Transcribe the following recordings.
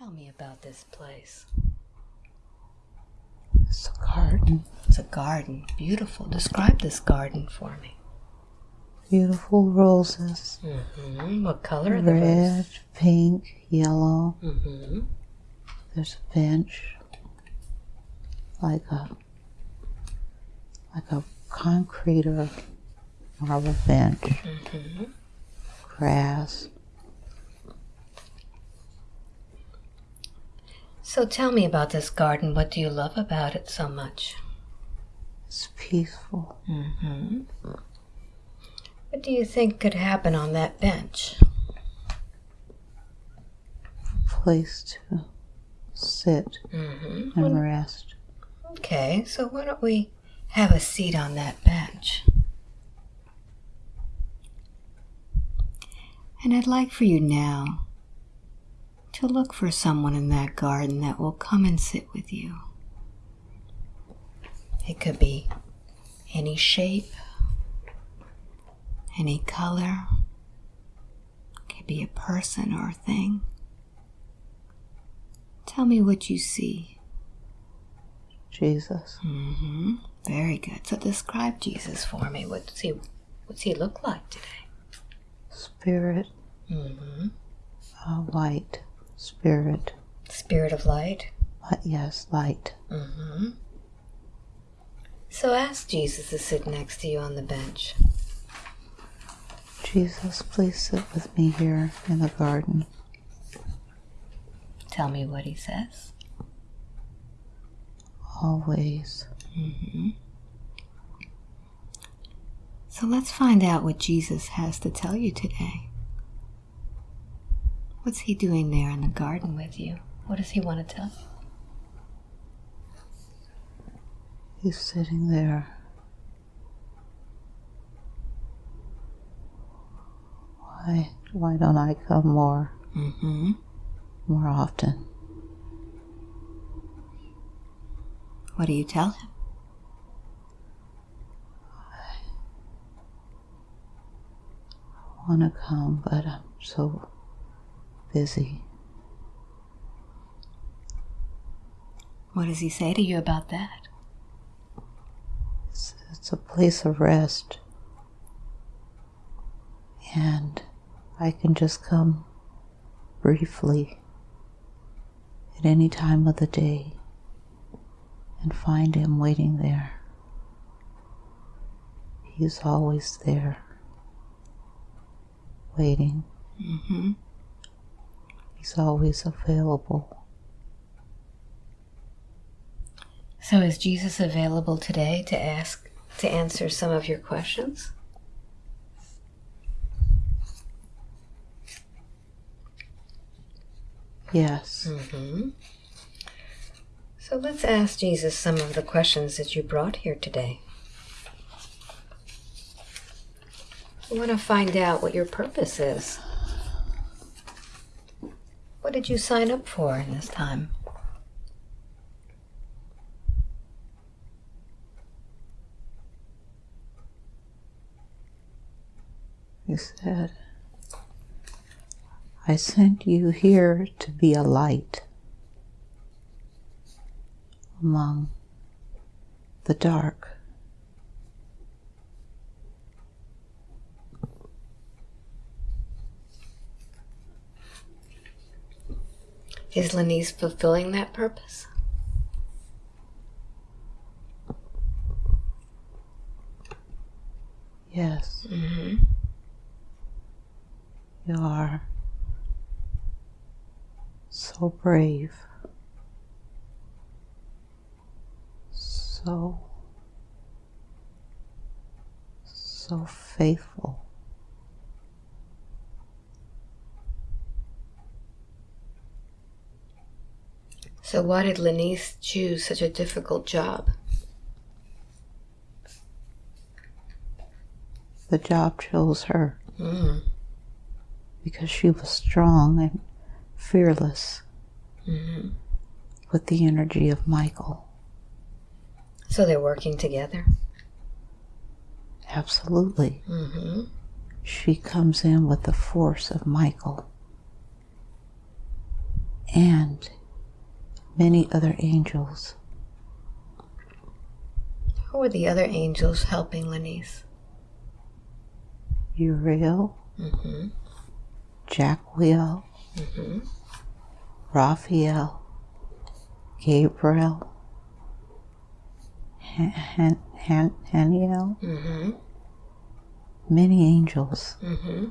Tell me about this place. It's a garden. It's a garden. Beautiful. Describe this garden for me. Beautiful roses. Mm-hmm. What color are the Red, pink, yellow. Mm-hmm. There's a bench. Like a like a concrete or marble bench. Mm-hmm. Grass. So tell me about this garden. What do you love about it so much? It's peaceful. Mm-hmm. What do you think could happen on that bench? Place to sit Mm-hmm. and rest. Okay, so why don't we have a seat on that bench? And I'd like for you now to look for someone in that garden that will come and sit with you. It could be any shape, any color, it could be a person or a thing. Tell me what you see. Jesus. Mm-hmm. Very good. So describe Jesus for me. What's he what's he look like today? Spirit. Mm-hmm. Uh, light. Spirit. Spirit of light. Li- yes, light. Mm-hmm. So ask Jesus to sit next to you on the bench. Jesus, please sit with me here in the garden. Tell me what he says. Always. Mm-hmm. So let's find out what Jesus has to tell you today. What's he doing there in the garden with you? What does he want to tell you? He's sitting there. Why, why don't I come more, Mm-hmm. more often? What do you tell him? I want to come, but I'm so busy. What does he say to you about that? It's, it's a place of rest. And I can just come briefly at any time of the day and find him waiting there. He's always there, waiting. Mm-hmm. He's always available. So is Jesus available today to ask to answer some of your questions? Yes. Mm-hmm. So let's ask Jesus some of the questions that you brought here today. We want to find out what your purpose is. What did you sign up for in this time? He said, I sent you here to be a light among the dark. Is Lenise fulfilling that purpose? Yes, Mm-hmm. you are so brave, so, so faithful. So why did Lenise choose such a difficult job? The job chose her Mm. because she was strong and fearless Mm-hmm. with the energy of Michael. So they're working together. Absolutely. Mm-hmm. She comes in with the force of Michael. and many other angels. Who are the other angels helping Lenise? Uriel, Mm-hmm. Jacquiel, Mm-hmm. Raphael, Gabriel, Han- Han- Han- Haniel, Mm-hmm. many angels. Mm-hmm.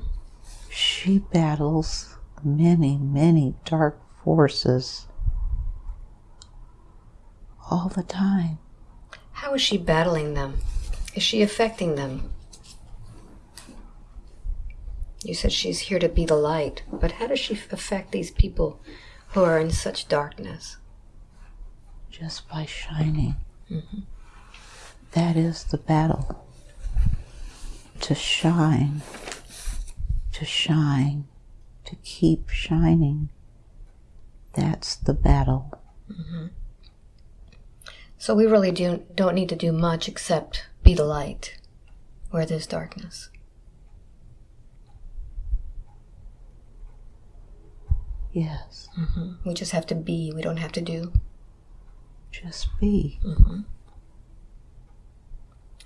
She battles many, many dark forces all the time. How is she battling them? Is she affecting them? You said she's here to be the light, but how does she affect these people who are in such darkness? just by shining. Mhm. That is the battle. To shine, to shine, to keep shining. That's the battle. So we really do, don't need to do much except be the light where there's darkness. Yes, hmm We just have to be, we don't have to do. just be. hmm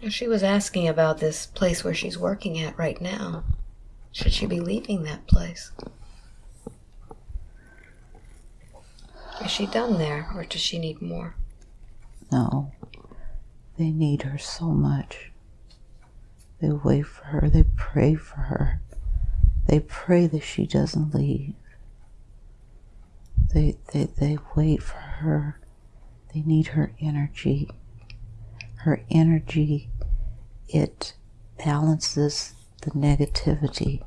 She was asking about this place where she's working at right now. Should she be leaving that place? Is she done there, or does she need more? No, they need her so much. They wait for her, they pray for her. They pray that she doesn't leave. They, they, they wait for her. They need her energy. Her energy, it balances the negativity.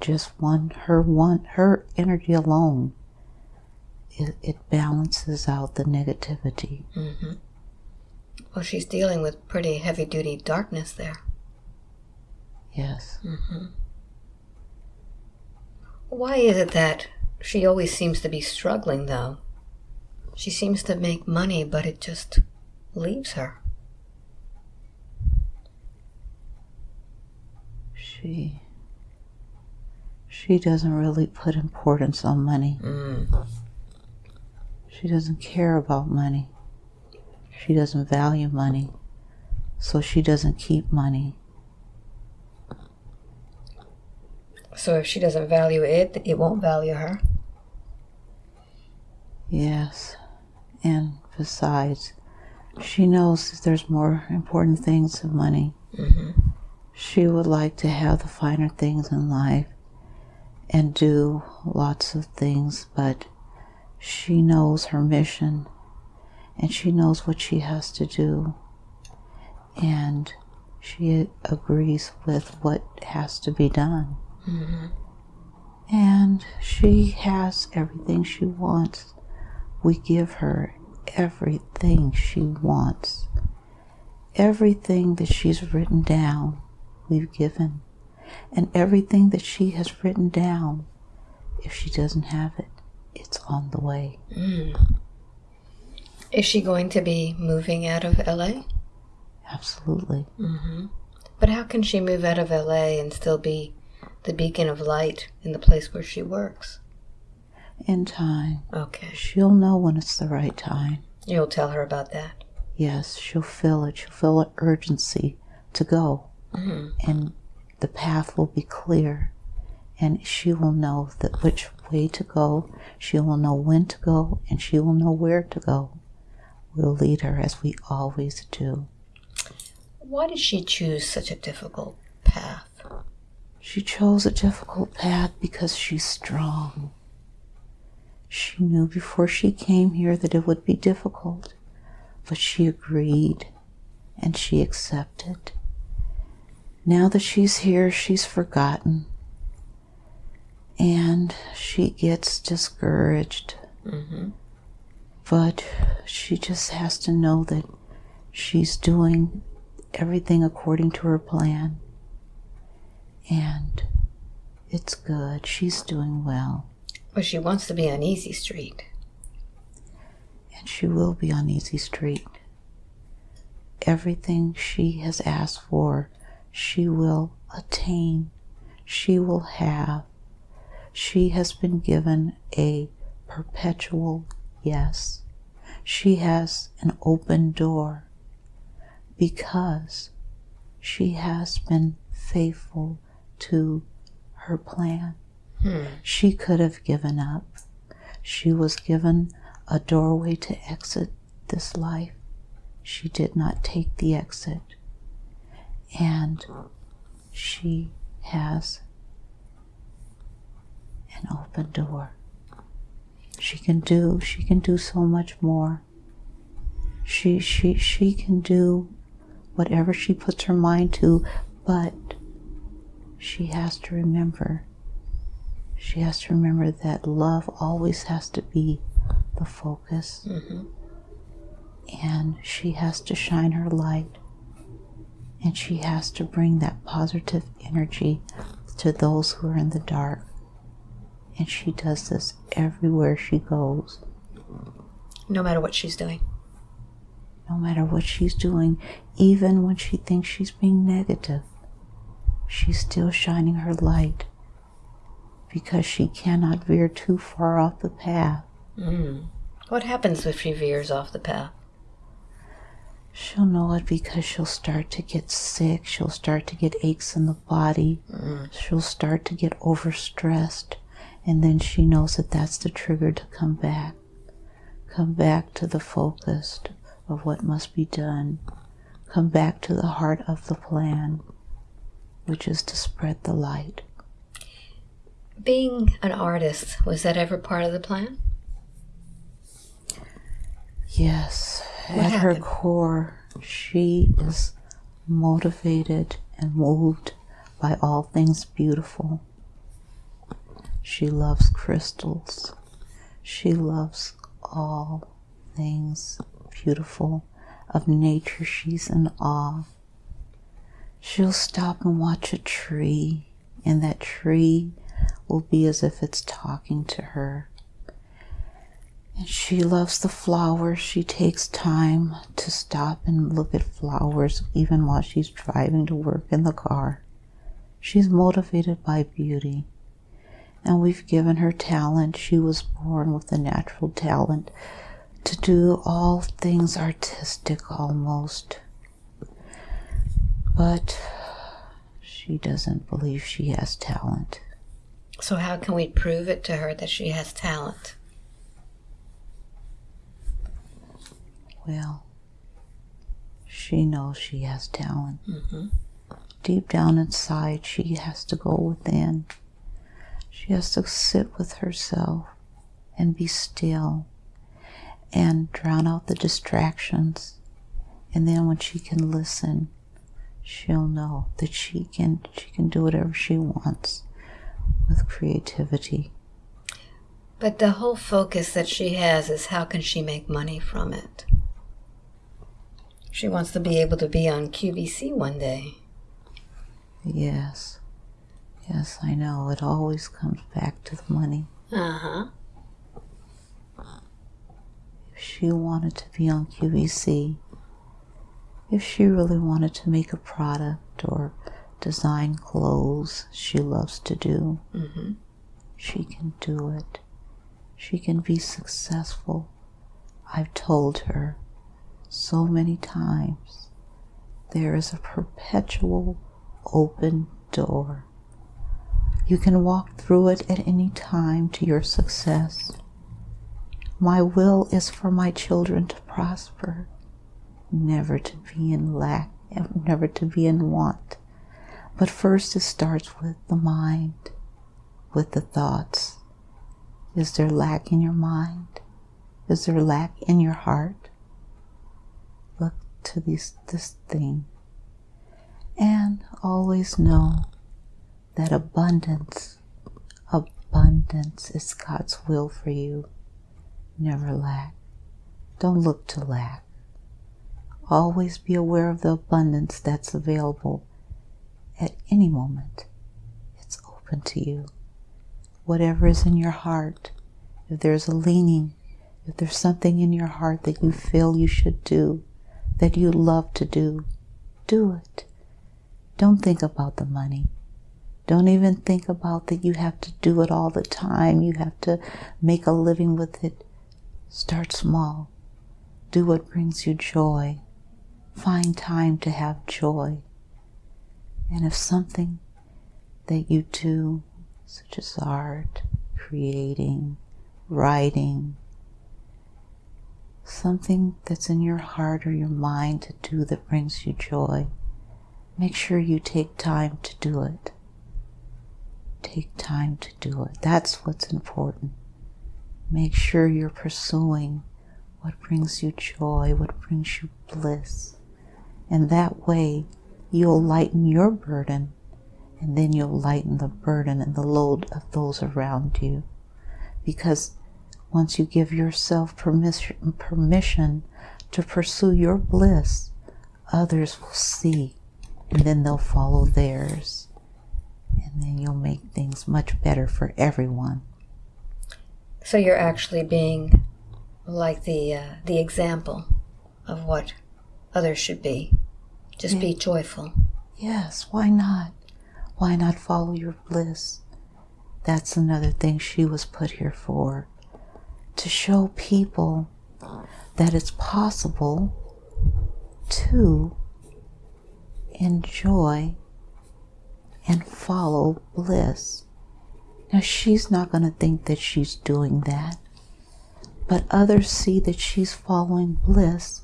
Just one, her one, her energy alone, it, it balances out the negativity. hmm Well, she's dealing with pretty heavy duty darkness there. Yes. hmm Why is it that she always seems to be struggling, though? She seems to make money, but it just leaves her. She she doesn't really put importance on money. Mm. She doesn't care about money. She doesn't value money. So she doesn't keep money. So if she doesn't value it, it won't value her. Yes. And besides, she knows that there's more important things than money. hmm She would like to have the finer things in life and do lots of things, but she knows her mission and she knows what she has to do. And she agrees with what has to be done. hmm And she has everything she wants. We give her everything she wants. Everything that she's written down, we've given. And everything that she has written down, if she doesn't have it, it's on the way. Mm. Is she going to be moving out of LA? Absolutely. hmm But how can she move out of LA and still be the beacon of light in the place where she works? In time, Okay. she'll know when it's the right time. You'll tell her about that. Yes, she'll feel it. She'll feel an urgency to go. hmm and the path will be clear and she will know that which way to go. She will know when to go and she will know where to go. We'll lead her as we always do. Why did she choose such a difficult path? she chose a difficult path because she's strong. She knew before she came here that it would be difficult but she agreed and she accepted. Now that she's here she's forgotten and she gets discouraged. Hmm but she just has to know that she's doing everything according to her plan. And it's good. She's doing well. But she wants to be on Easy Street. and she will be on easy street. Everything she has asked for she will attain. She will have she has been given a perpetual yes. She has an open door because she has been faithful to her plan. Hmm. She could have given up. She was given a doorway to exit this life. She did not take the exit. And she has an open door. She can do she can do so much more. She she she can do whatever she puts her mind to, but she has to remember she has to remember that love always has to be the focus. Mm-hmm. And she has to shine her light. And she has to bring that positive energy to those who are in the dark. And she does this everywhere she goes. No matter what she's doing. No matter what she's doing, even when she thinks she's being negative, she's still shining her light because she cannot veer too far off the path. Mm. What happens if she veers off the path? She'll know it because she'll start to get sick. She'll start to get aches in the body. Mm. She'll start to get overstressed. And then she knows that that's the trigger to come back. Come back to the focus of what must be done. Come back to the heart of the plan, which is to spread the light. Being an artist, was that ever part of the plan? Yes, What at her core, she is motivated and moved by all things beautiful. She loves crystals. She loves all things beautiful of nature. She's in awe. She'll stop and watch a tree, and that tree will be as if it's talking to her. And she loves the flowers. She takes time to stop and look at flowers even while she's driving to work in the car. She's motivated by beauty. And we've given her talent. She was born with a natural talent to do all things artistic almost. But she doesn't believe she has talent. So, how can we prove it to her that she has talent? Well, she knows she has talent. Mm-hmm. Deep down inside, she has to go within. She has to sit with herself and be still and drown out the distractions. And then when she can listen, she'll know that she can she can do whatever she wants with creativity. But the whole focus that she has is how can she make money from it? She wants to be able to be on QVC one day. Yes. Yes, I know. It always comes back to the money. Uh huh. If she wanted to be on QVC, if she really wanted to make a product or design clothes she loves to do, Mm-hmm. she can do it. She can be successful. I've told her so many times there is a perpetual open door. You can walk through it at any time to your success. My will is for my children to prosper, never to be in lack, never to be in want. But first, it starts with the mind, with the thoughts. Is there lack in your mind? Is there lack in your heart? Look to these, this thing and always know that abundance, abundance is God's will for you. Never lack. Don't look to lack. Always be aware of the abundance that's available at any moment. It's open to you. Whatever is in your heart, if there's a leaning, if there's something in your heart that you feel you should do, that you love to do, do it. Don't think about the money. Don't even think about that you have to do it all the time. You have to make a living with it. Start small. Do what brings you joy. Find time to have joy. And if something that you do, such as art, creating, writing, something that's in your heart or your mind to do that brings you joy, make sure you take time to do it. Take time to do it. That's what's important. Make sure you're pursuing what brings you joy, what brings you bliss. And that way, you'll lighten your burden, and then you'll lighten the burden and the load of those around you. Because once you give yourself permission, permission to pursue your bliss, others will see, and then they'll follow theirs. And then you'll make things much better for everyone. So you're actually being like the uh, the example of what others should be. Just yeah. be joyful. Yes, why not? Why not follow your bliss? That's another thing she was put here for. To show people that it's possible to enjoy and follow bliss. Now, she's not going to think that she's doing that, but others see that she's following bliss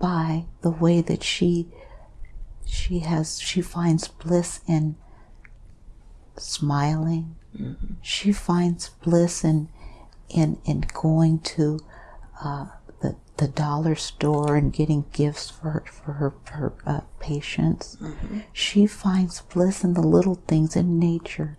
by the way that she she has she finds bliss in smiling mm-hmm. she finds bliss in in in going to uh, the the dollar store and getting gifts for her, for her, her uh, patients mm-hmm. she finds bliss in the little things in nature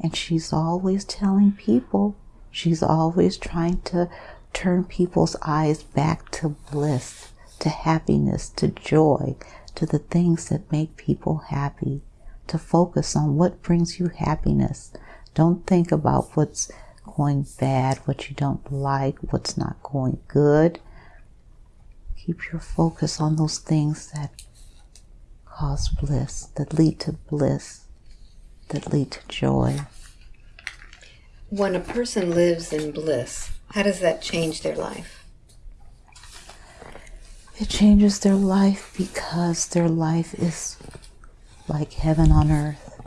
and she's always telling people she's always trying to turn people's eyes back to bliss to happiness, to joy, to the things that make people happy, to focus on what brings you happiness. Don't think about what's going bad, what you don't like, what's not going good. Keep your focus on those things that cause bliss, that lead to bliss, that lead to joy. When a person lives in bliss, how does that change their life? It changes their life because their life is like heaven on earth.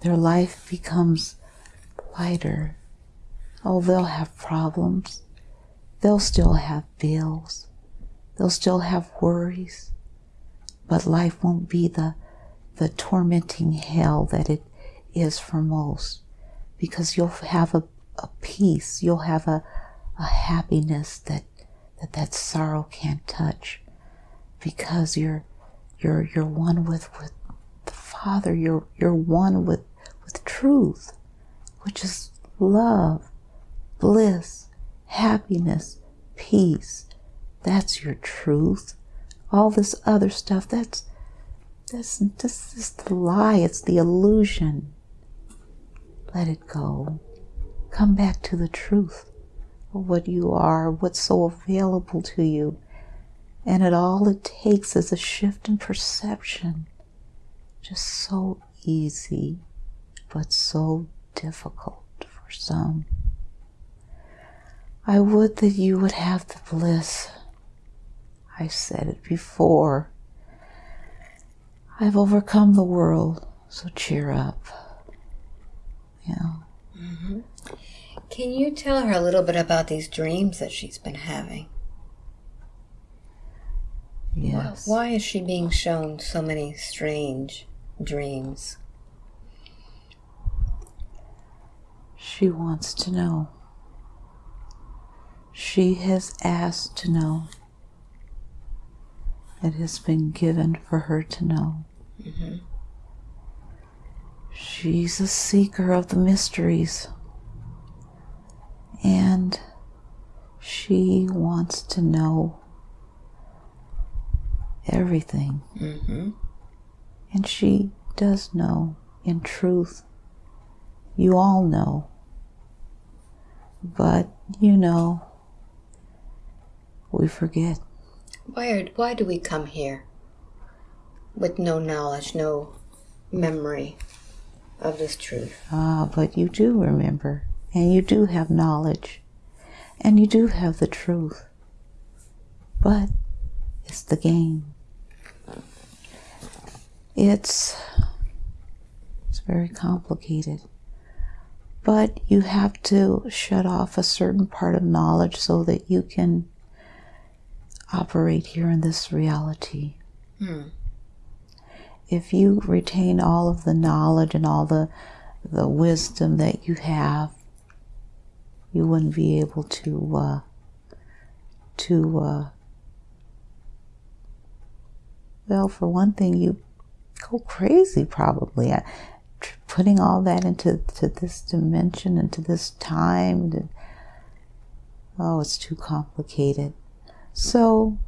Their life becomes lighter. Oh, they'll have problems. They'll still have bills. They'll still have worries. But life won't be the, the tormenting hell that it is for most because you'll have a, a peace, you'll have a, a happiness that that that sorrow can't touch because you're you're you're one with with the Father. You're you're one with with truth, which is love, bliss, happiness, peace. That's your truth. All this other stuff, that's that's this is the lie, it's the illusion. Let it go. Come back to the truth of what you are, what's so available to you. And it all it takes is a shift in perception. Just so easy, but so difficult for some. I would that you would have the bliss. I said it before. I've overcome the world, so cheer up. Yeah. Mm-hmm. Can you tell her a little bit about these dreams that she's been having? Yes. Why is she being shown so many strange dreams? She wants to know. She has asked to know. It has been given for her to know. Mm-hmm. She's a seeker of the mysteries and she wants to know everything. Mm-hmm. And she does know, in truth. You all know. But, you know, we forget. Why, are, why do we come here with no knowledge, no memory of this truth. Ah, but you do remember, and you do have knowledge, and you do have the truth. But it's the game. It's it's very complicated. But you have to shut off a certain part of knowledge so that you can operate here in this reality. Hmm. If you retain all of the knowledge and all the the wisdom that you have, you wouldn't be able to uh, to uh, well, for one thing, you go crazy probably. I, putting all that into to this dimension, into this time, to, oh, it's too complicated. So,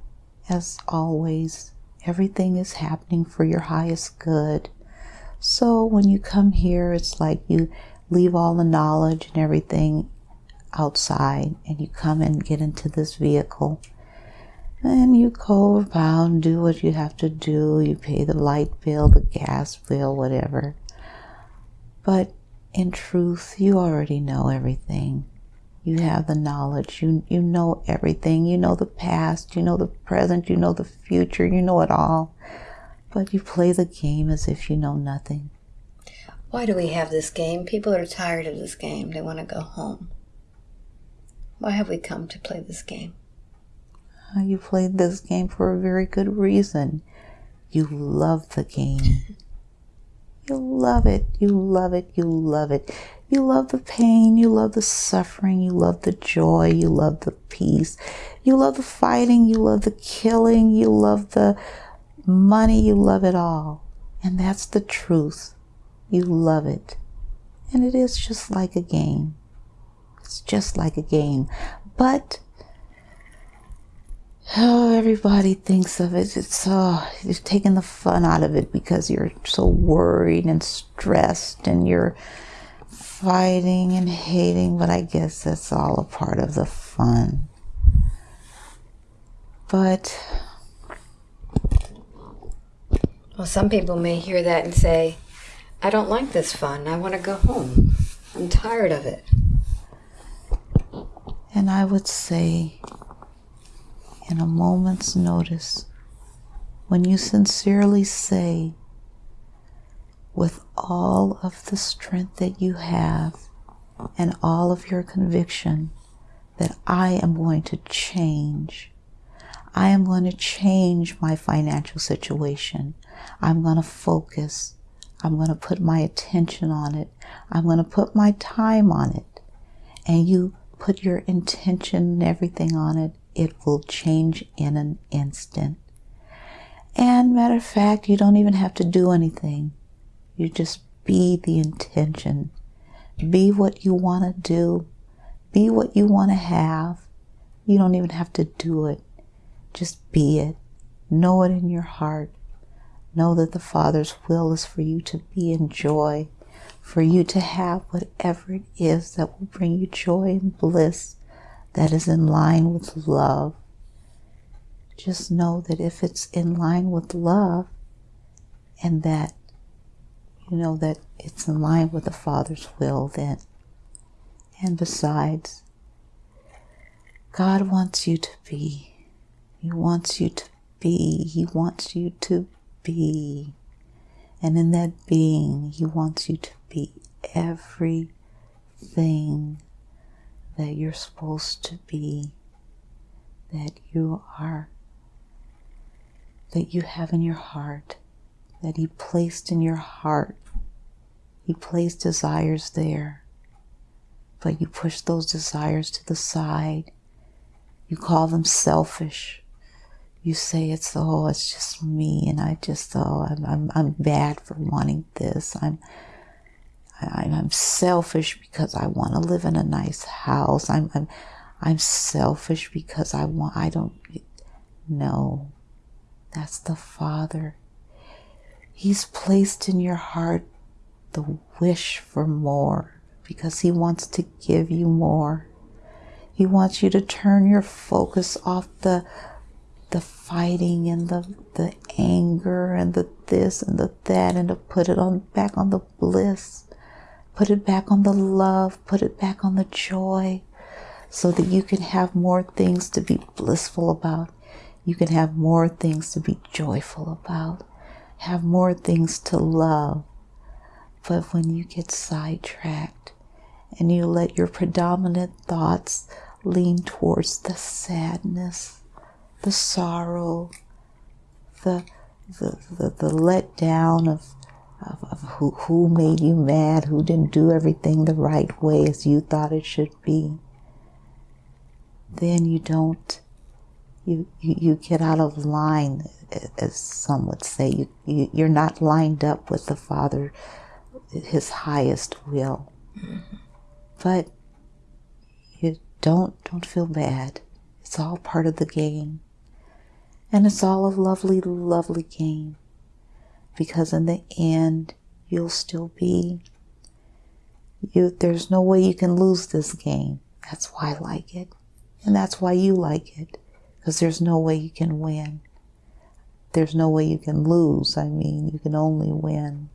as always, everything is happening for your highest good. So, when you come here, it's like you leave all the knowledge and everything outside and you come and get into this vehicle and you go around, do what you have to do. You pay the light bill, the gas bill, whatever. But in truth, you already know everything. You have the knowledge. You, you know everything. You know the past. You know the present. You know the future. You know it all. But you play the game as if you know nothing. Why do we have this game? People are tired of this game. They want to go home. Why have we come to play this game? Uh, you played this game for a very good reason. You love the game. You love it. You love it. You love it. You love the pain. You love the suffering. You love the joy. You love the peace. You love the fighting. You love the killing. You love the money. You love it all. And that's the truth. You love it. And it is just like a game. It's just like a game. But oh, everybody thinks of it. It's oh, you're taking the fun out of it because you're so worried and stressed and you're fighting and hating. But I guess that's all a part of the fun. But well, some people may hear that and say, "I don't like this fun. I want to go home. I'm tired of it." And I would say in a moment's notice, when you sincerely say, with all of the strength that you have and all of your conviction, that I am going to change. I am going to change my financial situation. I'm going to focus. I'm going to put my attention on it. I'm going to put my time on it. And you put your intention and everything on it it will change in an instant. And matter of fact, you don't even have to do anything. You just be the intention. Be what you want to do. Be what you want to have. You don't even have to do it. Just be it. Know it in your heart. Know that the Father's will is for you to be in joy, for you to have whatever it is that will bring you joy and bliss that is in line with love. Just know that if it's in line with love and that, you know, that it's in line with the Father's will, then. And besides, God wants you to be. He wants you to be. He wants you to be. And in that being, He wants you to be everything that you're supposed to be, that you are, that you have in your heart, that He placed in your heart. He placed desires there, but you push those desires to the side. You call them selfish. You say it's the oh, it's just me, and I just oh, I'm I'm, I'm bad for wanting this. I'm I'm selfish because I want to live in a nice house. I'm, I'm, I'm selfish because I want, I don't, no, that's the Father. He's placed in your heart the wish for more because He wants to give you more. He wants you to turn your focus off the, the fighting and the the anger and the this and the that and to put it on back on the bliss. Put it back on the love. Put it back on the joy so that you can have more things to be blissful about. You can have more things to be joyful about have more things to love. But when you get sidetracked and you let your predominant thoughts lean towards the sadness the sorrow, the the, the, the letdown of, of, of who, who made you mad, who didn't do everything the right way as you thought it should be, then you don't, you, you, you get out of line, as some would say. You, you, you're not lined up with the Father, His highest will. Mm-hmm. But you don't, don't feel bad. It's all part of the game. And it's all a lovely, lovely game. Because in the end, you'll still be. You, there's no way you can lose this game. That's why I like it. And that's why you like it. Because there's no way you can win. There's no way you can lose. I mean, you can only win.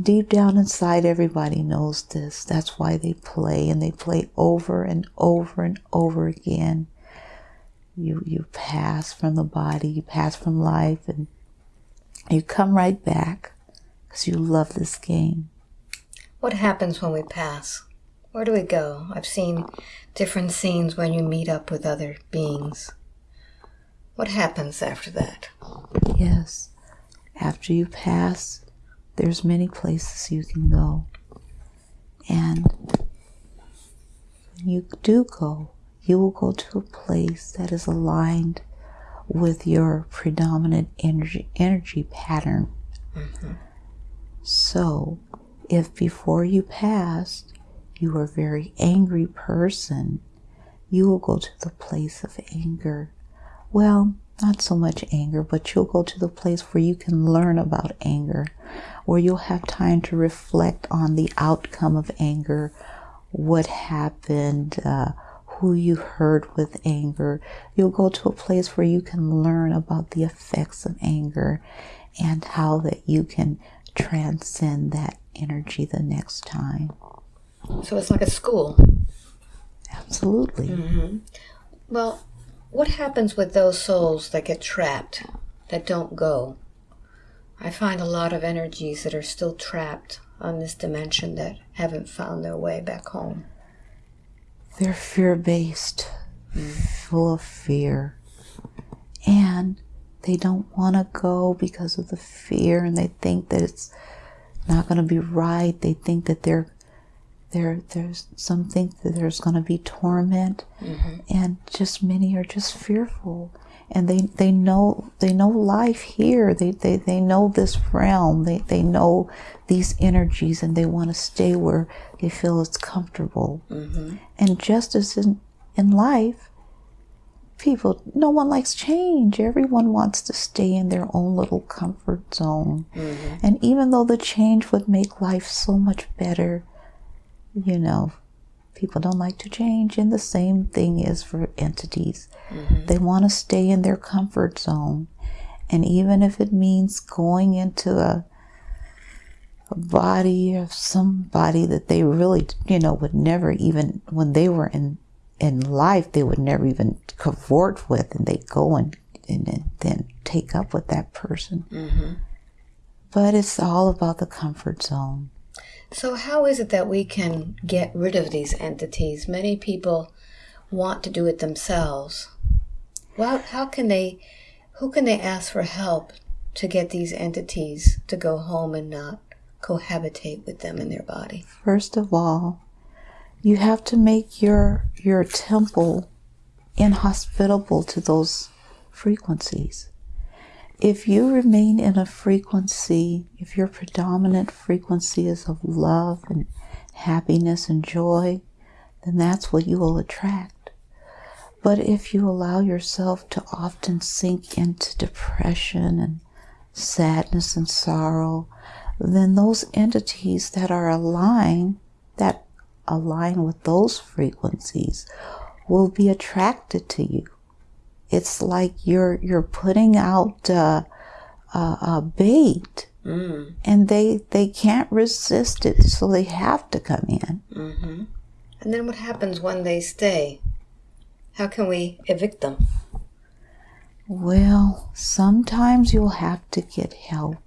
Deep down inside, everybody knows this. That's why they play, and they play over and over and over again you you pass from the body, you pass from life, and you come right back because you love this game. What happens when we pass? Where do we go? I've seen different scenes when you meet up with other beings. What happens after that? Yes. After you pass, there's many places you can go. And when you do go, you will go to a place that is aligned with your predominant energy, energy pattern. Mm-hmm. So, if before you passed you were a very angry person, you will go to the place of anger. Well, not so much anger, but you'll go to the place where you can learn about anger, where you'll have time to reflect on the outcome of anger, what happened, uh, who you hurt with anger. You'll go to a place where you can learn about the effects of anger and how that you can transcend that energy the next time. So it's like a school. Absolutely. Mm-hmm. Well, what happens with those souls that get trapped, that don't go? I find a lot of energies that are still trapped on this dimension that haven't found their way back home. They're fear based, full of fear. And they don't want to go because of the fear and they think that it's not going to be right. They think that they're there there's some think that there's going to be torment. Mm-hmm. and just many are just fearful. And they they know they know life here. They they, they know this realm. They, they know these energies and they want to stay where they feel it's comfortable. Mm-hmm. and just as in in life people no one likes change. Everyone wants to stay in their own little comfort zone. Mm-hmm. and even though the change would make life so much better you know People don't like to change, and the same thing is for entities. Mm-hmm. They want to stay in their comfort zone. And even if it means going into a, a body of somebody that they really, you know, would never even, when they were in, in life, they would never even cavort with, and they go and, and, and then take up with that person. Mm-hmm. But it's all about the comfort zone. So, how is it that we can get rid of these entities? Many people want to do it themselves. Well, how can they, who can they ask for help to get these entities to go home and not cohabitate with them in their body? First of all, you have to make your your temple inhospitable to those frequencies if you remain in a frequency, if your predominant frequency is of love and happiness and joy, then that's what you will attract. But if you allow yourself to often sink into depression and sadness and sorrow, then those entities that are aligned, that align with those frequencies, will be attracted to you it's like you're you're putting out uh, uh, a bait, Mm. and they they can't resist it, so they have to come in. Mm-hmm. And then what happens when they stay? How can we evict them? Well, sometimes you'll have to get help.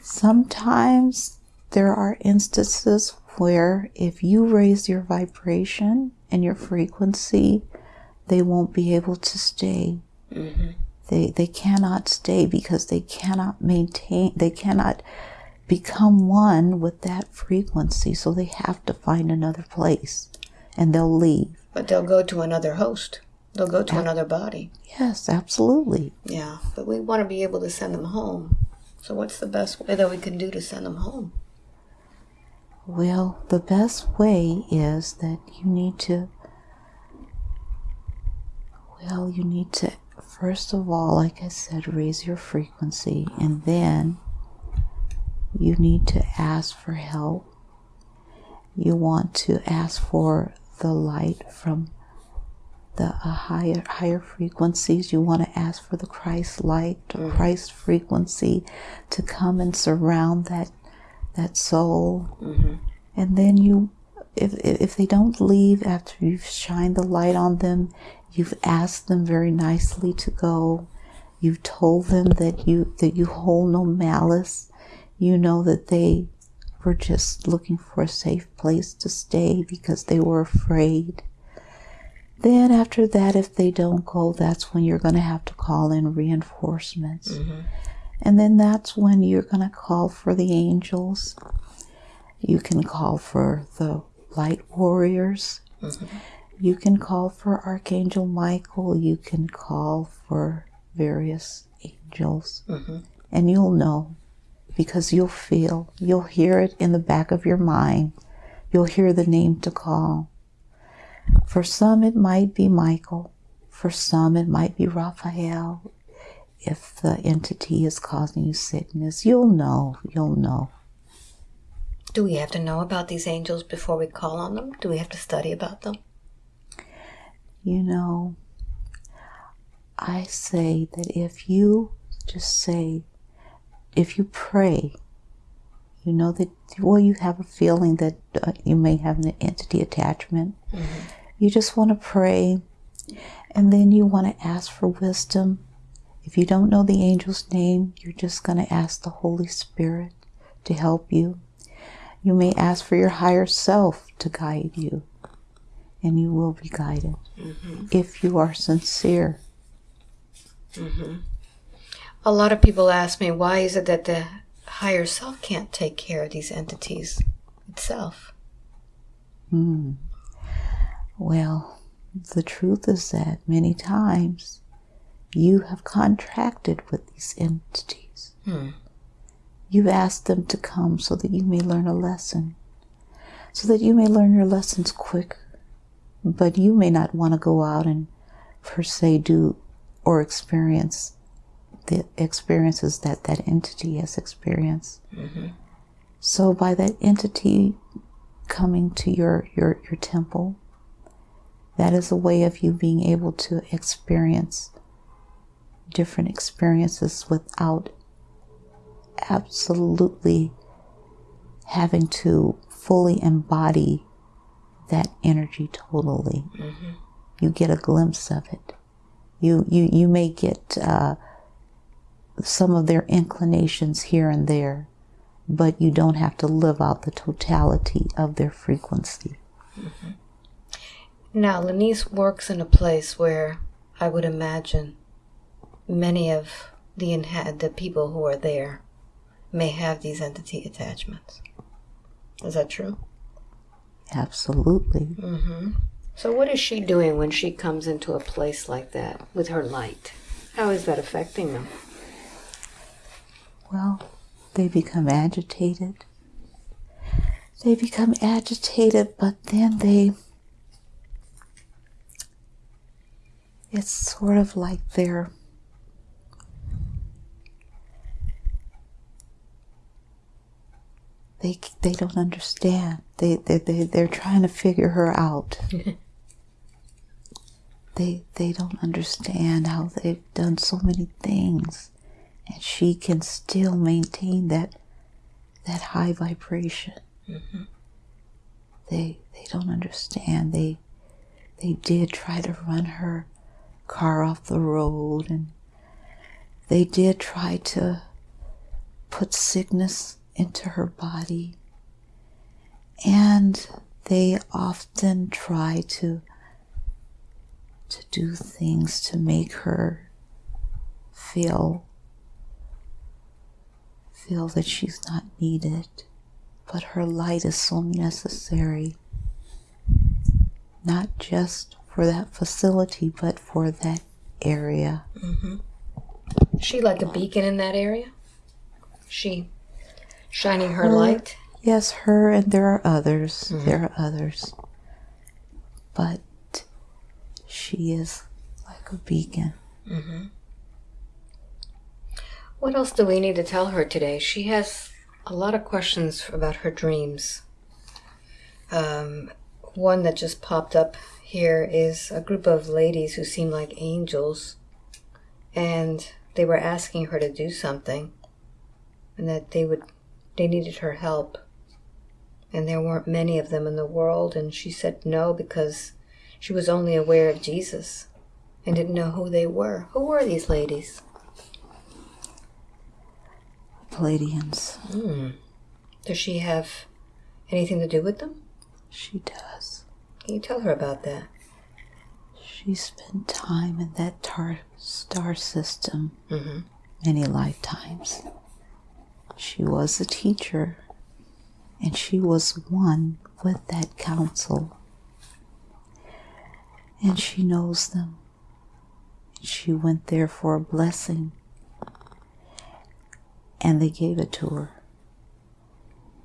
Sometimes there are instances where if you raise your vibration and your frequency, they won't be able to stay. Mm-hmm. They, they cannot stay because they cannot maintain, they cannot become one with that frequency. So they have to find another place and they'll leave. But they'll go to another host. They'll go to another body. Yes, absolutely. Yeah, but we want to be able to send them home. So what's the best way that we can do to send them home? Well, the best way is that you need to, well, you need to, first of all, like I said, raise your frequency, and then you need to ask for help. You want to ask for the light from the uh, higher higher frequencies. You want to ask for the Christ light, the Christ frequency, to come and surround that that soul. Mm-hmm. And then you, if if they don't leave after you've shined the light on them, you've asked them very nicely to go. You've told them that you that you hold no malice. You know that they were just looking for a safe place to stay because they were afraid. Then after that, if they don't go, that's when you're going to have to call in reinforcements. Mm-hmm. And then that's when you're going to call for the angels. You can call for the light warriors. Mhm. You can call for Archangel Michael. You can call for various angels. Mm-hmm. And you'll know because you'll feel, you'll hear it in the back of your mind. You'll hear the name to call. For some, it might be Michael. For some, it might be Raphael. If the entity is causing you sickness, you'll know. You'll know. Do we have to know about these angels before we call on them? Do we have to study about them? You know, I say that if you just say, if you pray, you know that, well, you have a feeling that uh, you may have an entity attachment. You just want to pray, and then you want to ask for wisdom. If you don't know the angel's name, you're just going to ask the Holy Spirit to help you. You may ask for your higher self to guide you, and you will be guided if you are sincere. A lot of people ask me, why is it that the higher self can't take care of these entities itself? Hmm. Well, the truth is that many times you have contracted with these entities. Hmm. You've asked them to come so that you may learn a lesson, so that you may learn your lessons quicker. But you may not want to go out and, per se, do or experience the experiences that that entity has experienced. Mm-hmm. So, by that entity coming to your, your, your temple, that is a way of you being able to experience different experiences without absolutely having to fully embody that energy totally. You get a glimpse of it. You you you may get uh, some of their inclinations here and there, but you don't have to live out the totality of their frequency. Now, Lenise works in a place where I would imagine many of the inha- the people who are there may have these entity attachments. Is that true? Absolutely. Mm-hmm. So, what is she doing when she comes into a place like that with her light? How is that affecting them? Well, they become agitated. They become agitated, but then they. It's sort of like they're. They, they don't understand. They, they, they, they're trying to figure her out. they they don't understand how they've done so many things and she can still maintain that that high vibration mm-hmm. they they don't understand they they did try to run her car off the road and they did try to put sickness into her body. And they often try to to do things to make her feel feel that she's not needed. But her light is so necessary not just for that facility but for that area. Mm-hmm. she like a beacon in that area? She shining her, her light yes her and there are others mm-hmm. there are others but she is like a beacon. Mm-hmm. What else do we need to tell her today? She has a lot of questions about her dreams. Um, one that just popped up here is a group of ladies who seem like angels, and they were asking her to do something, and that they would they needed her help, and there weren't many of them in the world, and she said no because she was only aware of Jesus and didn't know who they were. Who were these ladies? Pleiadians. Mm. Does she have anything to do with them? She does. Can you tell her about that? She spent time in that tar- star system mm-hmm. many lifetimes. She was a teacher, and she was one with that council and she knows them. She went there for a blessing, and they gave it to her.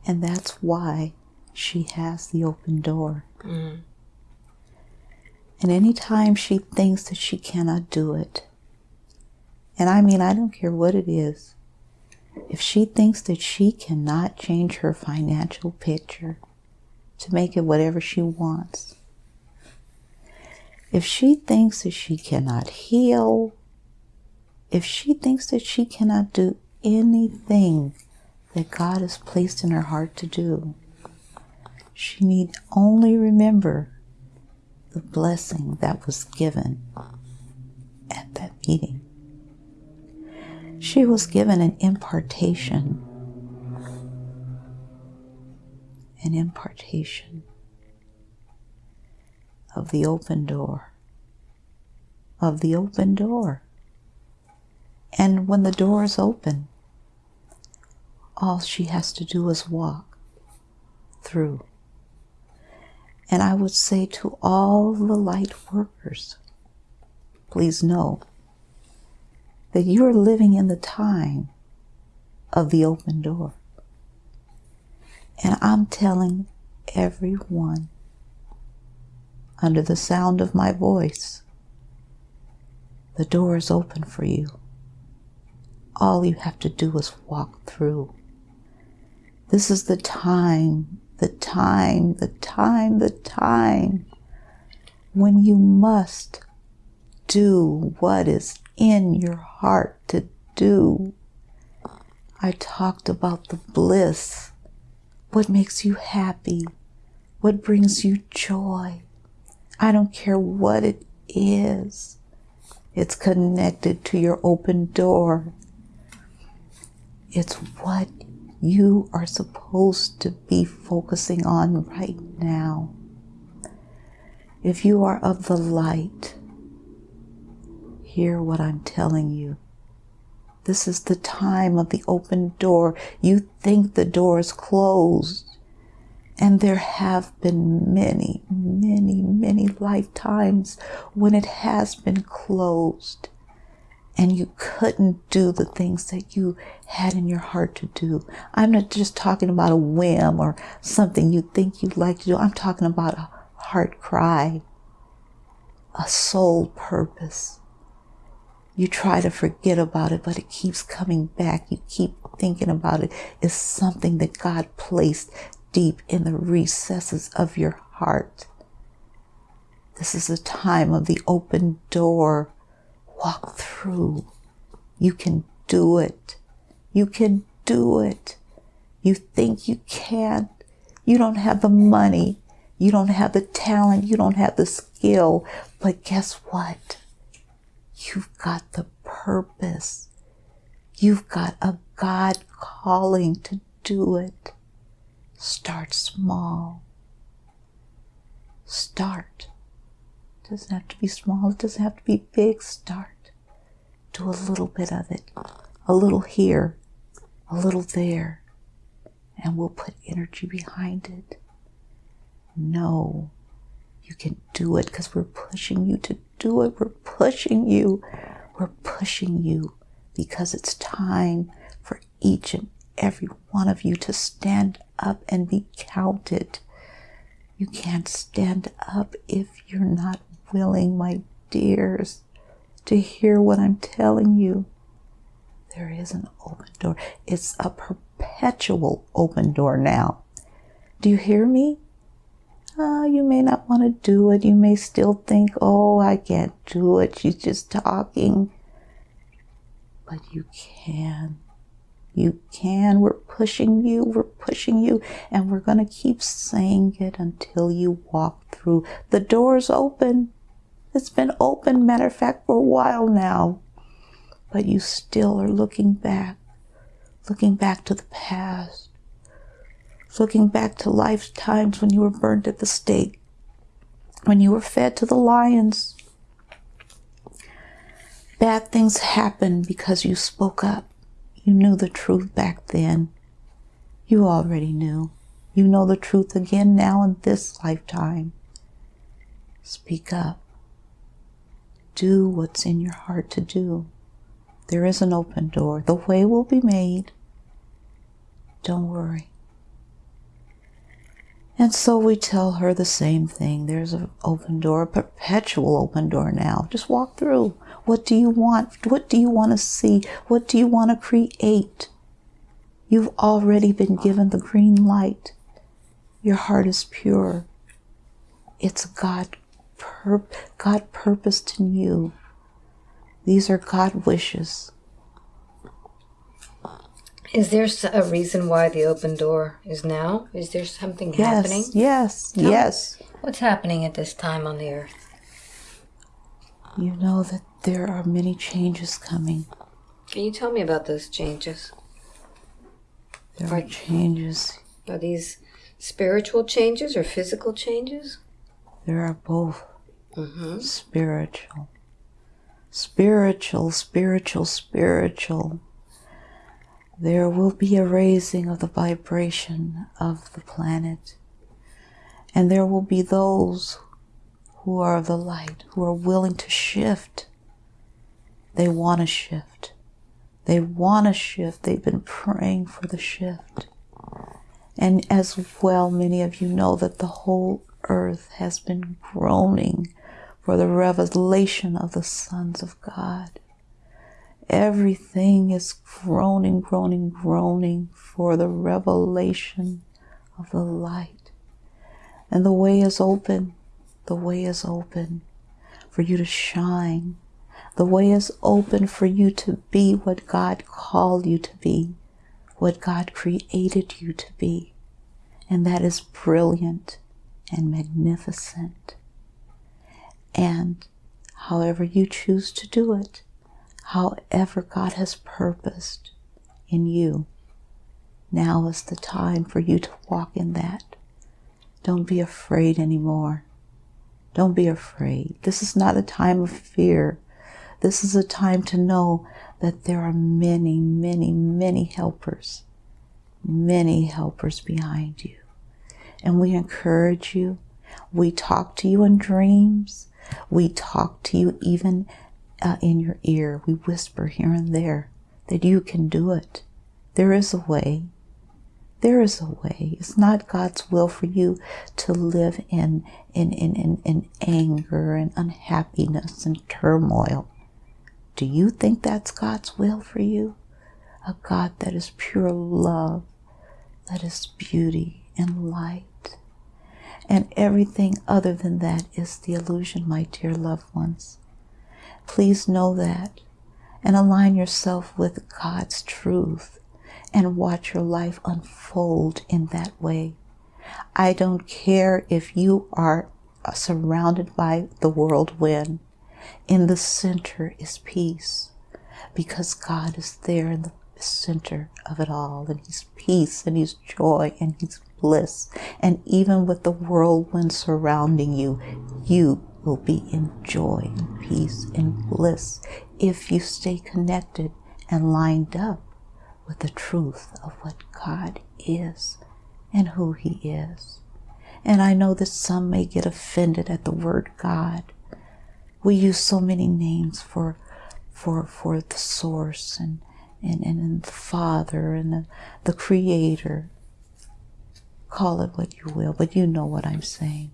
And that's why she has the open door. Mm. And anytime she thinks that she cannot do it, and I mean, I don't care what it is, if she thinks that she cannot change her financial picture to make it whatever she wants, if she thinks that she cannot heal, if she thinks that she cannot do anything that God has placed in her heart to do, she need only remember the blessing that was given at that meeting. She was given an impartation. An impartation of the open door. Of the open door. And when the door is open, all she has to do is walk through. And I would say to all the light workers, please know that you are living in the time of the open door. And I'm telling everyone under the sound of my voice. The door is open for you. All you have to do is walk through. This is the time, the time, the time, the time when you must do what is in your heart to do. I talked about the bliss, what makes you happy, what brings you joy. I don't care what it is. It's connected to your open door. It's what you are supposed to be focusing on right now. If you are of the light, hear what I'm telling you. This is the time of the open door. You think the door is closed. And there have been many, many, many lifetimes when it has been closed and you couldn't do the things that you had in your heart to do. I'm not just talking about a whim or something you think you'd like to do. I'm talking about a heart cry, a soul purpose. You try to forget about it, but it keeps coming back. You keep thinking about it. It's something that God placed deep in the recesses of your heart This is a time of the open door. Walk through. You can do it. You can do it. You think you can't. You don't have the money. You don't have the talent. You don't have the skill. But guess what? You've got the purpose. You've got a God calling to do it. Start small. Start. It doesn't have to be small. It doesn't have to be big. Start. Do a little bit of it. A little here, a little there. And we'll put energy behind it. No, you can do it because we're pushing you to do it. We're pushing you. We're pushing you because it's time for each and every one of you to stand up and be counted. You can't stand up if you're not willing, my dears, to hear what I'm telling you. There is an open door. It's a perpetual open door now. Do you hear me? Uh, you may not want to do it. You may still think, oh, I can't do it. She's just talking. But you can. You can. We're pushing you. We're pushing you. And we're going to keep saying it until you walk through. The door's open. It's been open, matter of fact, for a while now. But you still are looking back, looking back to the past, looking back to lifetimes when you were burned at the stake, when you were fed to the lions. Bad things happened because you spoke up. You knew the truth back then. You already knew. You know the truth again now in this lifetime. Speak up. Do what's in your heart to do. There is an open door. The way will be made. Don't worry. And so we tell her the same thing. There's an open door, a perpetual open door now. Just walk through. What do you want? What do you want to see? What do you want to create? You've already been given the green light. Your heart is pure. It's God, pur- God purposed in you. These are God wishes. Is there a reason why the open door is now? Is there something yes, happening? Yes, no? yes. What's happening at this time on the earth? You know that there are many changes coming. Can you tell me about those changes? There are, are changes. Are these spiritual changes or physical changes? There are both. Mm-hmm. Spiritual. Spiritual, spiritual, spiritual. There will be a raising of the vibration of the planet. And there will be those who are of the light, who are willing to shift. They want to shift. They want to shift. They've been praying for the shift. And as well, many of you know that the whole earth has been groaning for the revelation of the sons of God. Everything is groaning, groaning, groaning for the revelation of the light. And the way is open the way is open for you to shine. The way is open for you to be what God called you to be, what God created you to be. And that is brilliant and magnificent. And however you choose to do it, however God has purposed in you, now is the time for you to walk in that. Don't be afraid anymore. Don't be afraid. This is not a time of fear. This is a time to know that there are many, many, many helpers, many helpers behind you. And we encourage you. We talk to you in dreams. We talk to you even uh, in your ear. We whisper here and there that you can do it. There is a way. There is a way. It's not God's will for you to live in, in, in, in, in anger and unhappiness and turmoil. Do you think that's God's will for you? A God that is pure love, that is beauty and light. And everything other than that is the illusion, my dear loved ones. Please know that and align yourself with God's truth and watch your life unfold in that way. I don't care if you are uh, surrounded by the whirlwind. In the center is peace because God is there in the center of it all. And He's peace and He's joy and He's bliss. And even with the whirlwind surrounding you, you will be in joy and peace and bliss if you stay connected and lined up with the truth of what God is and who He is. And I know that some may get offended at the word God. We use so many names for for for the source and and, and, the Father and the, the Creator. Call it what you will, but you know what I'm saying.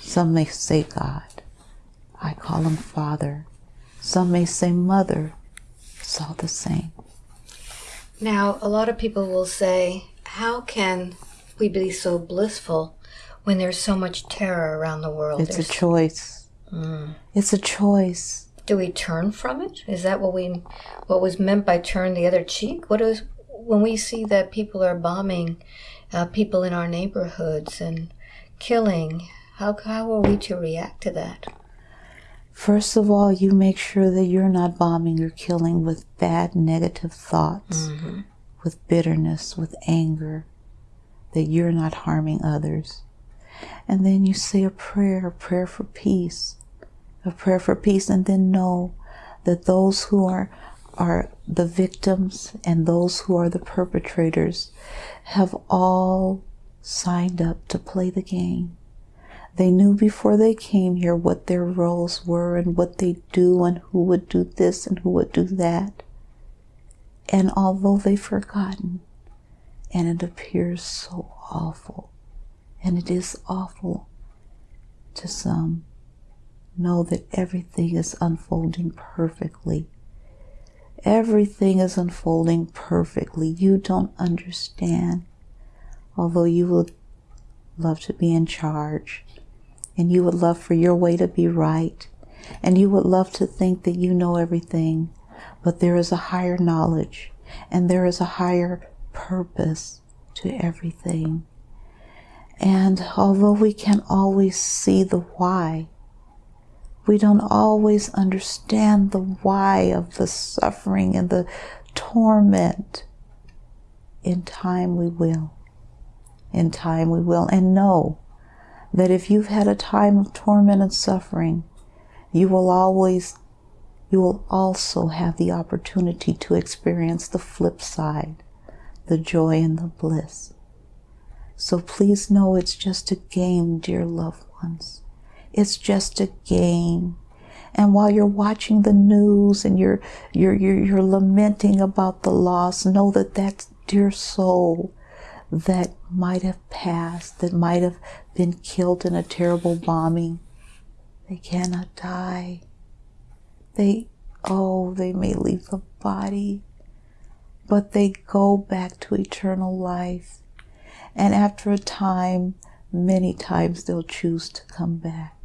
Some may say God. I call him Father. Some may say Mother. It's all the same. Now, a lot of people will say, How can we be so blissful when there's so much terror around the world? It's there's... a choice. Mm. It's a choice. Do we turn from it? Is that what we what was meant by turn the other cheek? What is when we see that people are bombing uh, people in our neighborhoods and killing? How how are we to react to that? First of all, you make sure that you're not bombing or killing with bad negative thoughts, mm-hmm. with bitterness, with anger, that you're not harming others. And then you say a prayer, a prayer for peace, a prayer for peace, and then know that those who are are the victims and those who are the perpetrators have all signed up to play the game. They knew before they came here what their roles were and what they do and who would do this and who would do that. And although they've forgotten, and it appears so awful, and it is awful to some, know that everything is unfolding perfectly. Everything is unfolding perfectly. You don't understand, although you would love to be in charge, and you would love for your way to be right, and you would love to think that you know everything, but there is a higher knowledge, and there is a higher purpose to everything. And although we can always see the why, we don't always understand the why of the suffering and the torment. In time we will. In time we will. And know that if you've had a time of torment and suffering, you will always, you will also have the opportunity to experience the flip side the joy and the bliss. So please know it's just a game, dear loved ones. It's just a game. And while you're watching the news and you're, you're, you're, you're lamenting about the loss, know that that dear soul that might have passed, that might have been killed in a terrible bombing, they cannot die. They, oh, they may leave the body, but they go back to eternal life. And after a time, many times they'll choose to come back.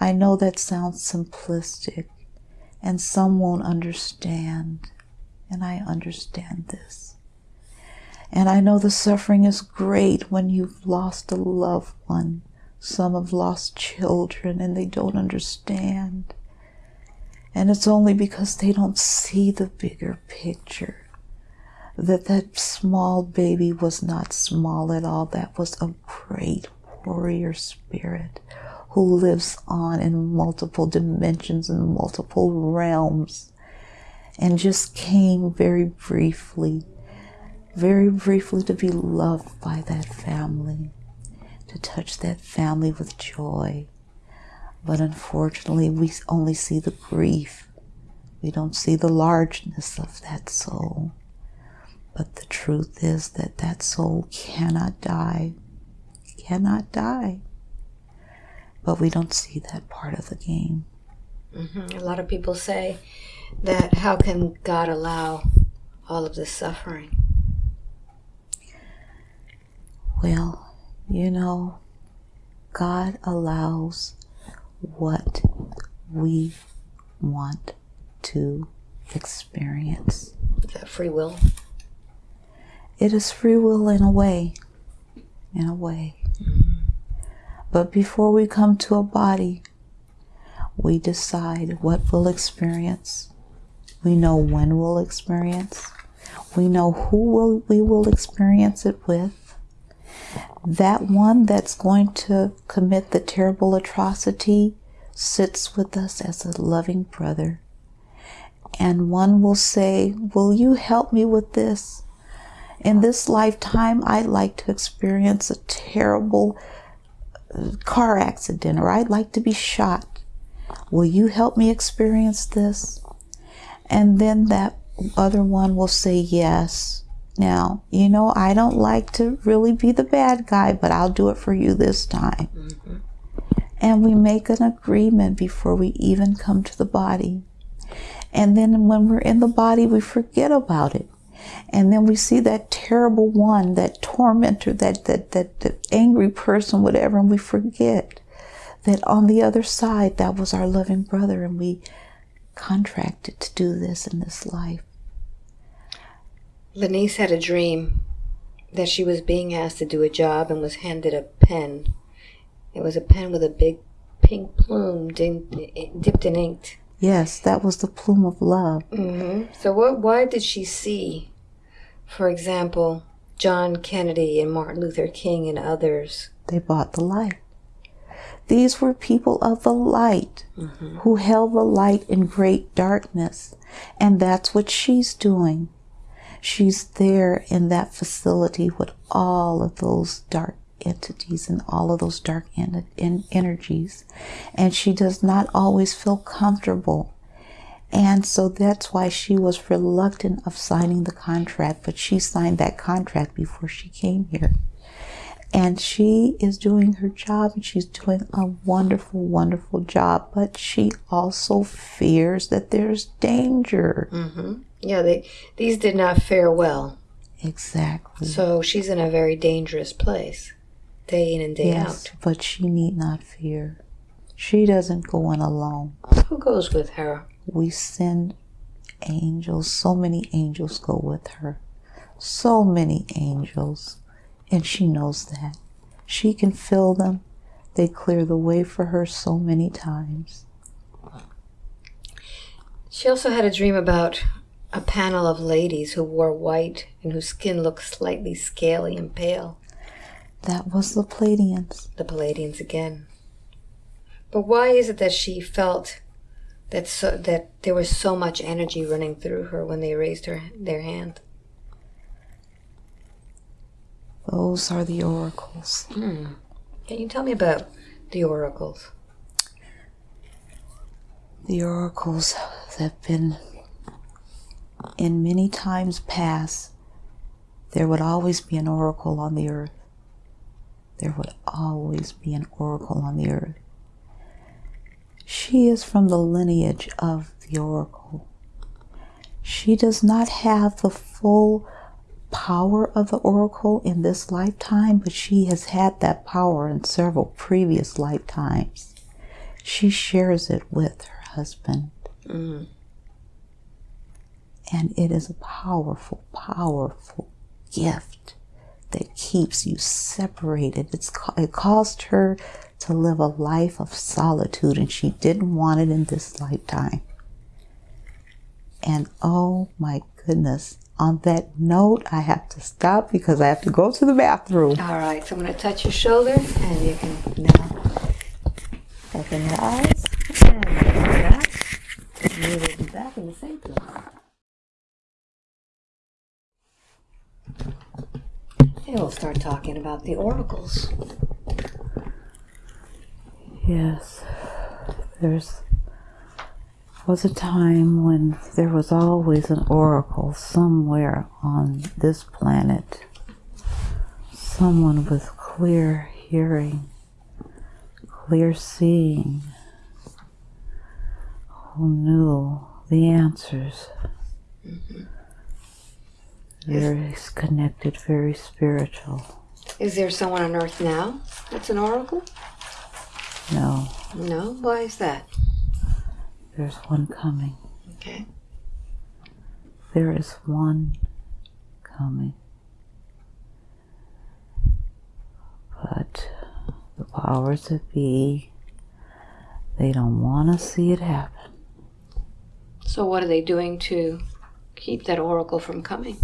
I know that sounds simplistic, and some won't understand, and I understand this. And I know the suffering is great when you've lost a loved one. Some have lost children and they don't understand. And it's only because they don't see the bigger picture that that small baby was not small at all. That was a great warrior spirit who lives on in multiple dimensions and multiple realms and just came very briefly, very briefly to be loved by that family, to touch that family with joy. But unfortunately, we only see the grief. We don't see the largeness of that soul. But the truth is that that soul cannot die, cannot die. But we don't see that part of the game. Mm-hmm. A lot of people say that how can God allow all of this suffering? Well, You know, God allows what we want to experience. Is that free will? It is free will in a way. In a way. Mm-hmm. But before we come to a body, we decide what we'll experience. We know when we'll experience. We know who will, we will experience it with. That one that's going to commit the terrible atrocity sits with us as a loving brother. And one will say, Will you help me with this? In this lifetime, I'd like to experience a terrible uh, car accident or I'd like to be shot. Will you help me experience this? And then that other one will say yes. Now, you know, I don't like to really be the bad guy, but I'll do it for you this time. Mm-hmm. And we make an agreement before we even come to the body. And then when we're in the body, we forget about it. And then we see that terrible one, that tormentor, that, that, that, that angry person, whatever, and we forget that on the other side, that was our loving brother, and we contracted to do this in this life. Lenice had a dream that she was being asked to do a job and was handed a pen. It was a pen with a big pink plume dipped in ink. Yes, that was the plume of love. Mm-hmm. So, what? Why did she see, for example, John Kennedy and Martin Luther King and others? They bought the light. These were people of the light mm-hmm. who held the light in great darkness, and that's what she's doing. She's there in that facility with all of those dark entities and all of those dark en- en- energies. And she does not always feel comfortable. And so that's why she was reluctant of signing the contract, but she signed that contract before she came here. And she is doing her job and she's doing a wonderful, wonderful job, but she also fears that there's danger. Mm-hmm. Yeah, they, these did not fare well. Exactly. So she's in a very dangerous place, day in and day yes, out. But she need not fear. She doesn't go in alone. Who goes with her? We send angels. So many angels go with her. So many angels. And she knows that. She can fill them. They clear the way for her so many times. She also had a dream about a panel of ladies who wore white and whose skin looked slightly scaly and pale. That was the Pleiadians. The Pleiadians again. But why is it that she felt that so, that there was so much energy running through her when they raised her their hand? Those are the oracles. Hmm. Can you tell me about the oracles? The oracles have been in many times past, there would always be an oracle on the earth. There would always be an oracle on the earth. She is from the lineage of the oracle. She does not have the full power of the oracle in this lifetime, but she has had that power in several previous lifetimes. She shares it with her husband. Mm. And it is a powerful, powerful gift that keeps you separated. It's, it caused her to live a life of solitude, and she didn't want it in this lifetime. And oh my goodness, on that note, I have to stop because I have to go to the bathroom. All right, so I'm going to touch your shoulder, and you can now open your eyes and back. We will be back in the same place. We'll start talking about the oracles. Yes, there's was a time when there was always an oracle somewhere on this planet. Someone with clear hearing, clear seeing, who knew the answers. Mm-hmm very connected, very spiritual. Is there someone on earth now that's an oracle? No, No. Why is that? there's one coming. Okay. There is one coming. But the powers that be, they don't want to see it happen. So what are they doing to keep that oracle from coming?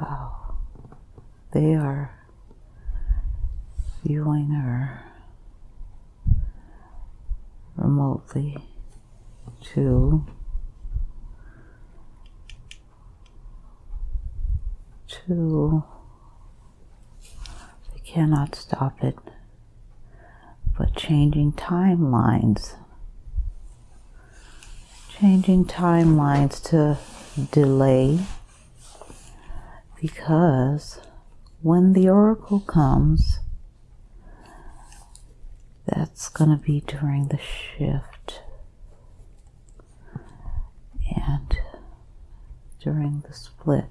Wow. They are viewing her remotely to to they cannot stop it but changing timelines changing timelines to delay because when the oracle comes, that's going to be during the shift and during the split.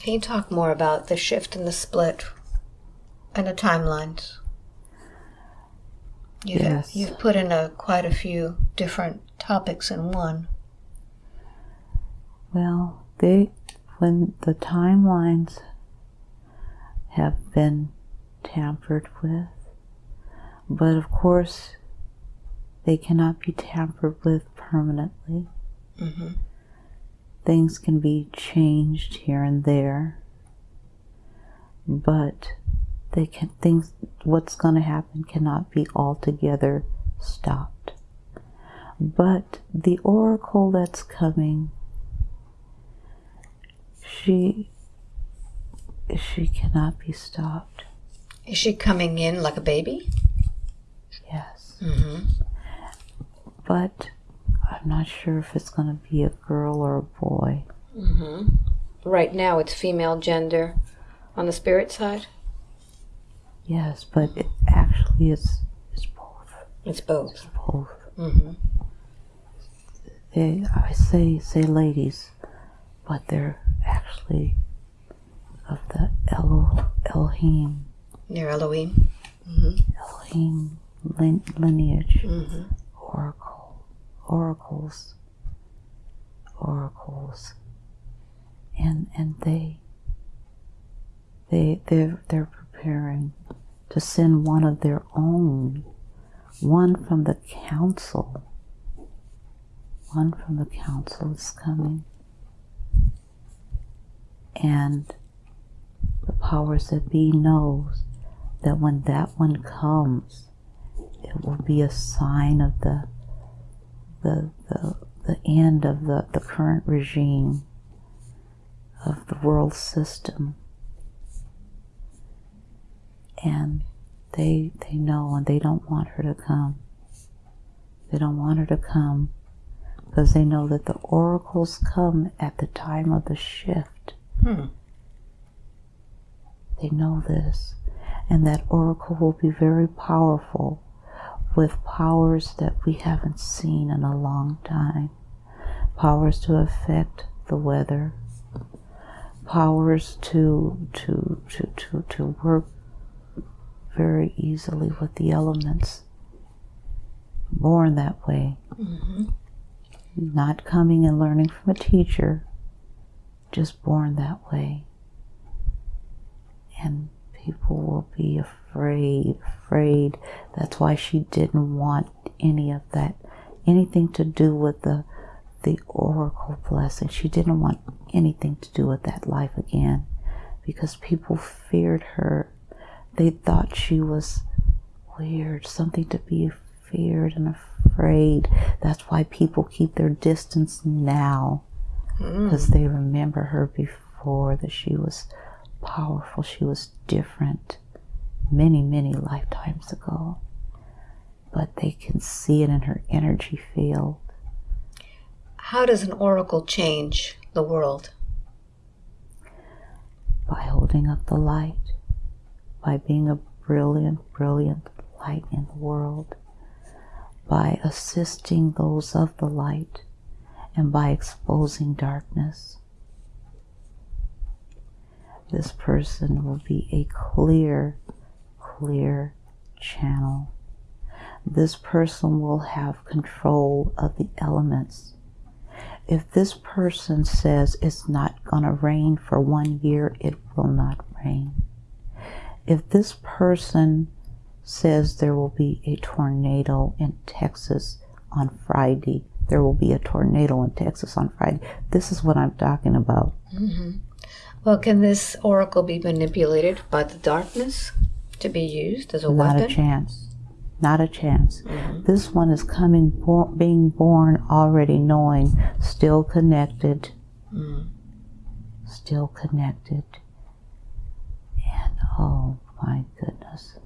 Can you talk more about the shift and the split and the timelines? You've, Yes. you've put in a, quite a few different topics in one. Well, they when the timelines have been tampered with, but of course they cannot be tampered with permanently. Mm-hmm. things can be changed here and there but they can things what's going to happen cannot be altogether stopped but the oracle that's coming she she cannot be stopped Is she coming in like a baby? yes Mm-hmm. but i'm not sure if it's going to be a girl or a boy Mm-hmm. Right now it's female gender on the spirit side. yes but it actually it's it's both It's both. it's both Mm-hmm. they I say say ladies, but they're actually of the Elo, Elohim Near Elohim. Mm-hmm. Elohim lin, lineage Mm-hmm. oracle oracles oracles and and they they they're they're preparing to send one of their own one from the council one from the council is coming and the powers that be knows that when that one comes it will be a sign of the the the, the end of the, the current regime of the world system. And they they know and they don't want her to come. They don't want her to come because they know that the oracles come at the time of the shift Hmm. they know this and that oracle will be very powerful with powers that we haven't seen in a long time. Powers to affect the weather. Powers to to to to, to work very easily with the elements. Born that way. Mm-hmm. not coming and learning from a teacher just born that way. And people will be afraid afraid. That's why she didn't want any of that anything to do with the the oracle blessing. She didn't want anything to do with that life again because people feared her. They thought she was weird something to be feared and afraid. That's why people keep their distance now Mm. because they remember her before that she was powerful, she was different many, many lifetimes ago. But they can see it in her energy field. How does an oracle change the world? by holding up the light, by being a brilliant, brilliant light in the world, by assisting those of the light, and by exposing darkness. This person will be a clear, clear channel. This person will have control of the elements. If this person says it's not going to rain for one year, it will not rain. If this person says there will be a tornado in Texas on Friday, there will be a tornado in Texas on Friday. This is what I'm talking about. Mm-hmm. Well, can this oracle be manipulated by the darkness to be used as a Not weapon? Not a chance. Not a chance. This one is coming, bo- being born already knowing, still connected, Mm. still connected. And oh my goodness.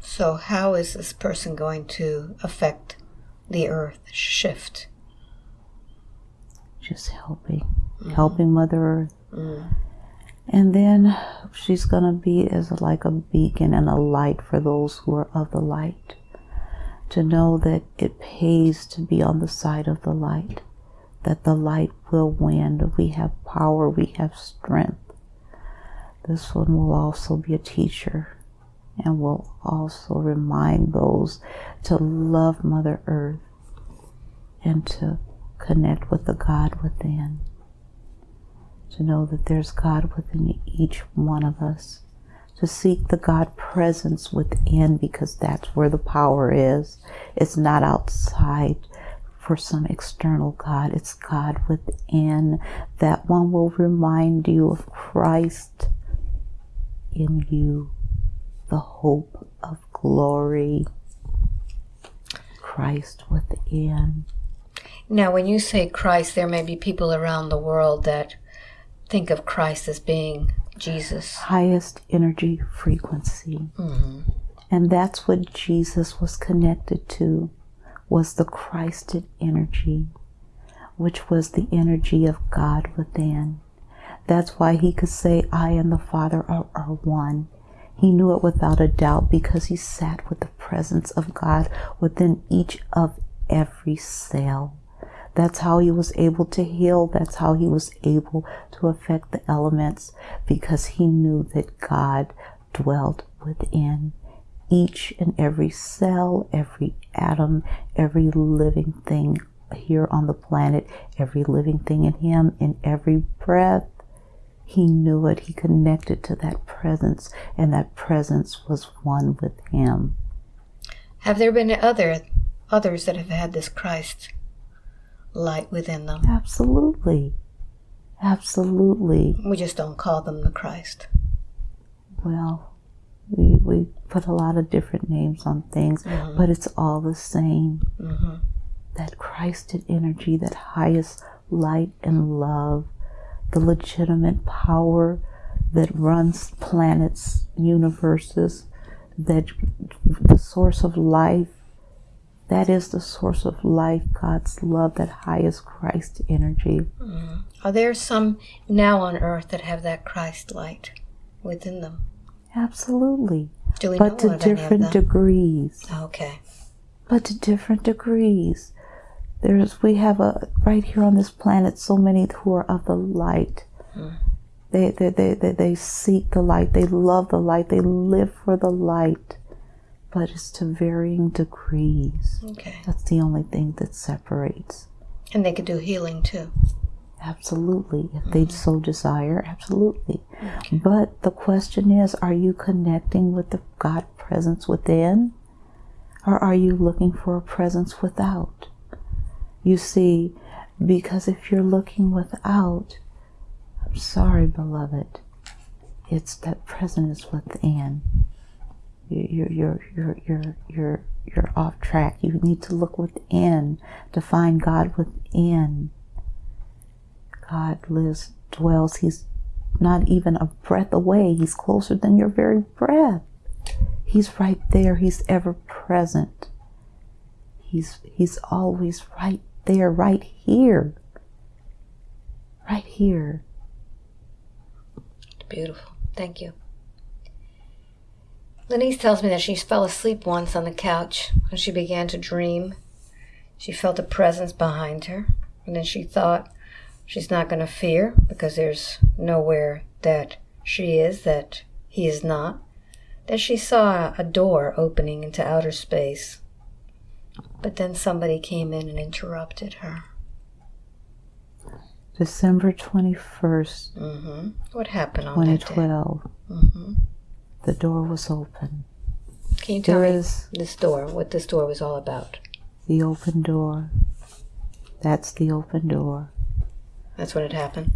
So, how is this person going to affect the earth shift? Just helping, helping Mother Earth. Mm. And then she's going to be as like a beacon and a light for those who are of the light. To know that it pays to be on the side of the light, that the light will win, that we have power, we have strength. This one will also be a teacher and will also remind those to love Mother Earth and to connect with the God within to know that there's God within each one of us, to seek the God presence within because that's where the power is. It's not outside for some external God, it's God within. That one will remind you of Christ in you, the hope of glory. Christ within. Now, when you say Christ, there may be people around the world that think of Christ as being Jesus. Highest energy frequency. Mm-hmm. And that's what Jesus was connected to, was the Christed energy, which was the energy of God within. That's why he could say, I and the Father are, are one. He knew it without a doubt because he sat with the presence of God within each of every cell. That's how he was able to heal. That's how he was able to affect the elements because he knew that God dwelt within each and every cell, every atom, every living thing here on the planet, every living thing in him, in every breath. He knew it. He connected to that presence, and that presence was one with him. Have there been other others that have had this Christ light within them? Absolutely. Absolutely. We just don't call them the Christ. Well, we, we put a lot of different names on things, Mhm. but it's all the same. hmm That Christed energy, that highest light and love, the legitimate power that runs planets, universes, that the source of life, that is the source of life, God's love, that highest Christ energy. Mm-hmm. Are there some now on earth that have that Christ light within them? Absolutely. Do we But know to of any of different degrees. okay. but to different degrees. There's we have a right here on this planet so many who are of the light. Mm. They, they, they, they, they seek the light. They love the light. They live for the light. But it's to varying degrees. Okay. That's the only thing that separates. And they could do healing too. Absolutely. If mm-hmm. they so desire, absolutely. But the question is are you connecting with the God presence within? Or are you looking for a presence without? You see, because if you're looking without, I'm sorry, beloved, it's that presence within. You- You're, you're, you're, you're, you're, you're off track. You need to look within to find God within. God lives, dwells. He's not even a breath away. He's closer than your very breath. He's right there. He's ever present. He's he's always right there, right here. Right here. Beautiful. Thank you. Lenise tells me that she fell asleep once on the couch and she began to dream. She felt a presence behind her. And then she thought she's not going to fear because there's nowhere that she is that he is not. Then she saw a door opening into outer space. But then somebody came in and interrupted her. December 21st, Mm -hmm. What happened on that day? 2012, hmm the door was open. Can you tell There me is this door, what this door was all about? the open door. That's the open door. That's what had happened.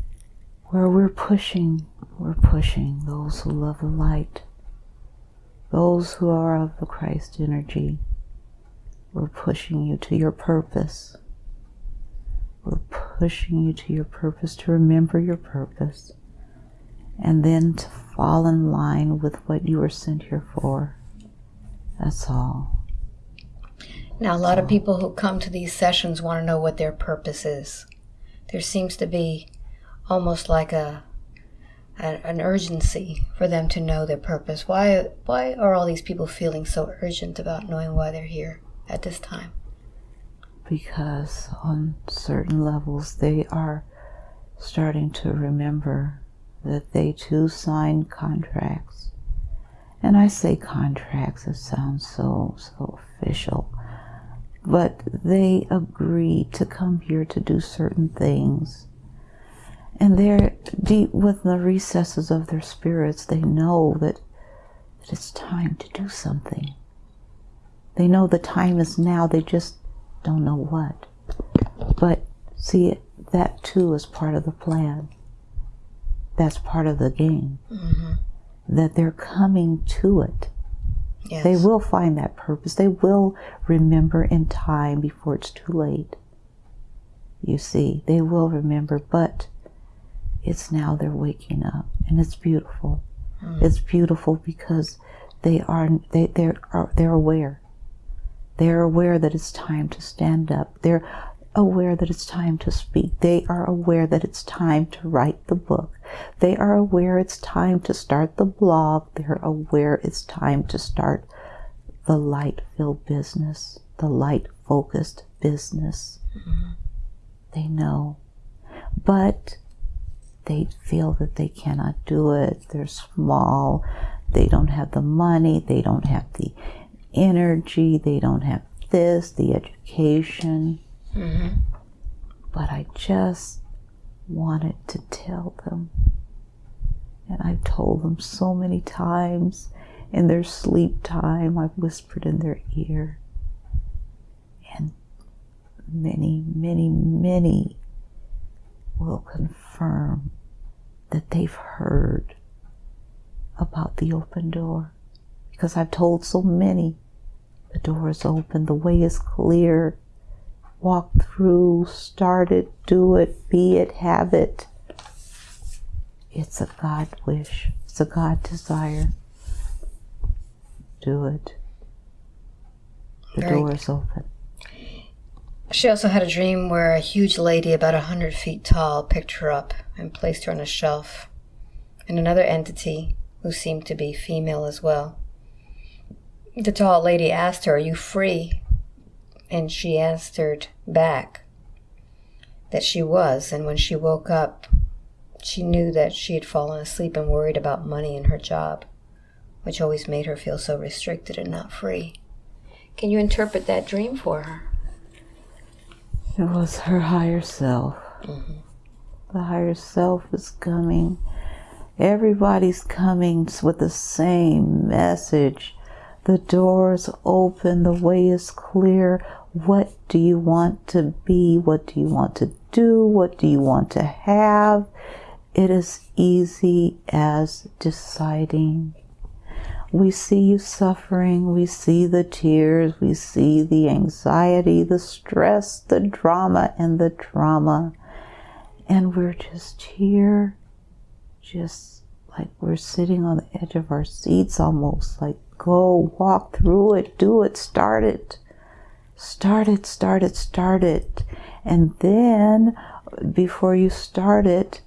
Where we're pushing, we're pushing those who love the light, those who are of the Christ energy. We're pushing you to your purpose. We're pushing you to your purpose, to remember your purpose, and then to fall in line with what you were sent here for. That's all. Now, a lot of people who come to these sessions want to know what their purpose is. There seems to be almost like a, a an urgency for them to know their purpose. Why why are all these people feeling so urgent about knowing why they're here at this time? because on certain levels they are starting to remember that they too signed contracts. And I say contracts, it sounds so, so official. But they agreed to come here to do certain things. And they're deep within the recesses of their spirits, they know that, that it's time to do something. They know the time is now, they just don't know what. But see, that too is part of the plan. That's part of the game. Mm-hmm. That they're coming to it. Yes. They will find that purpose. They will remember in time before it's too late. You see, they will remember, but it's now they're waking up, and it's beautiful. Mm. It's beautiful because they are they they're are, they're aware. They're aware that it's time to stand up. They're aware that it's time to speak. They are aware that it's time to write the book. They are aware it's time to start the blog. They're aware it's time to start the light filled business, the light focused business. Mhm. They know. But they feel that they cannot do it. They're small. They don't have the money. They don't have the energy. They don't have this, the education. Mhm. But I just wanted to tell them. And I've told them so many times in their sleep time. I've whispered in their ear. And many, many, many will confirm that they've heard about the open door. Because I've told so many the door is open, the way is clear. Walk through, start it, do it, be it, have it. It's a God wish, it's a God desire. Do it. The Very door is open. She also had a dream where a huge lady, about a hundred feet tall, picked her up and placed her on a shelf. And another entity, who seemed to be female as well. The tall lady asked her, Are you free? And she answered back that she was. And when she woke up, she knew that she had fallen asleep and worried about money and her job, which always made her feel so restricted and not free. Can you interpret that dream for her? It was her higher self. Mm-hmm. The higher self is coming. Everybody's coming with the same message. The door's open, the way is clear. What do you want to be? What do you want to do? What do you want to have? It is easy as deciding. We see you suffering, we see the tears, we see the anxiety, the stress, the drama, and the drama. And we're just here, just like we're sitting on the edge of our seats almost, like go, walk through it, do it, start it. Start it, start it, start it. And then before you start it,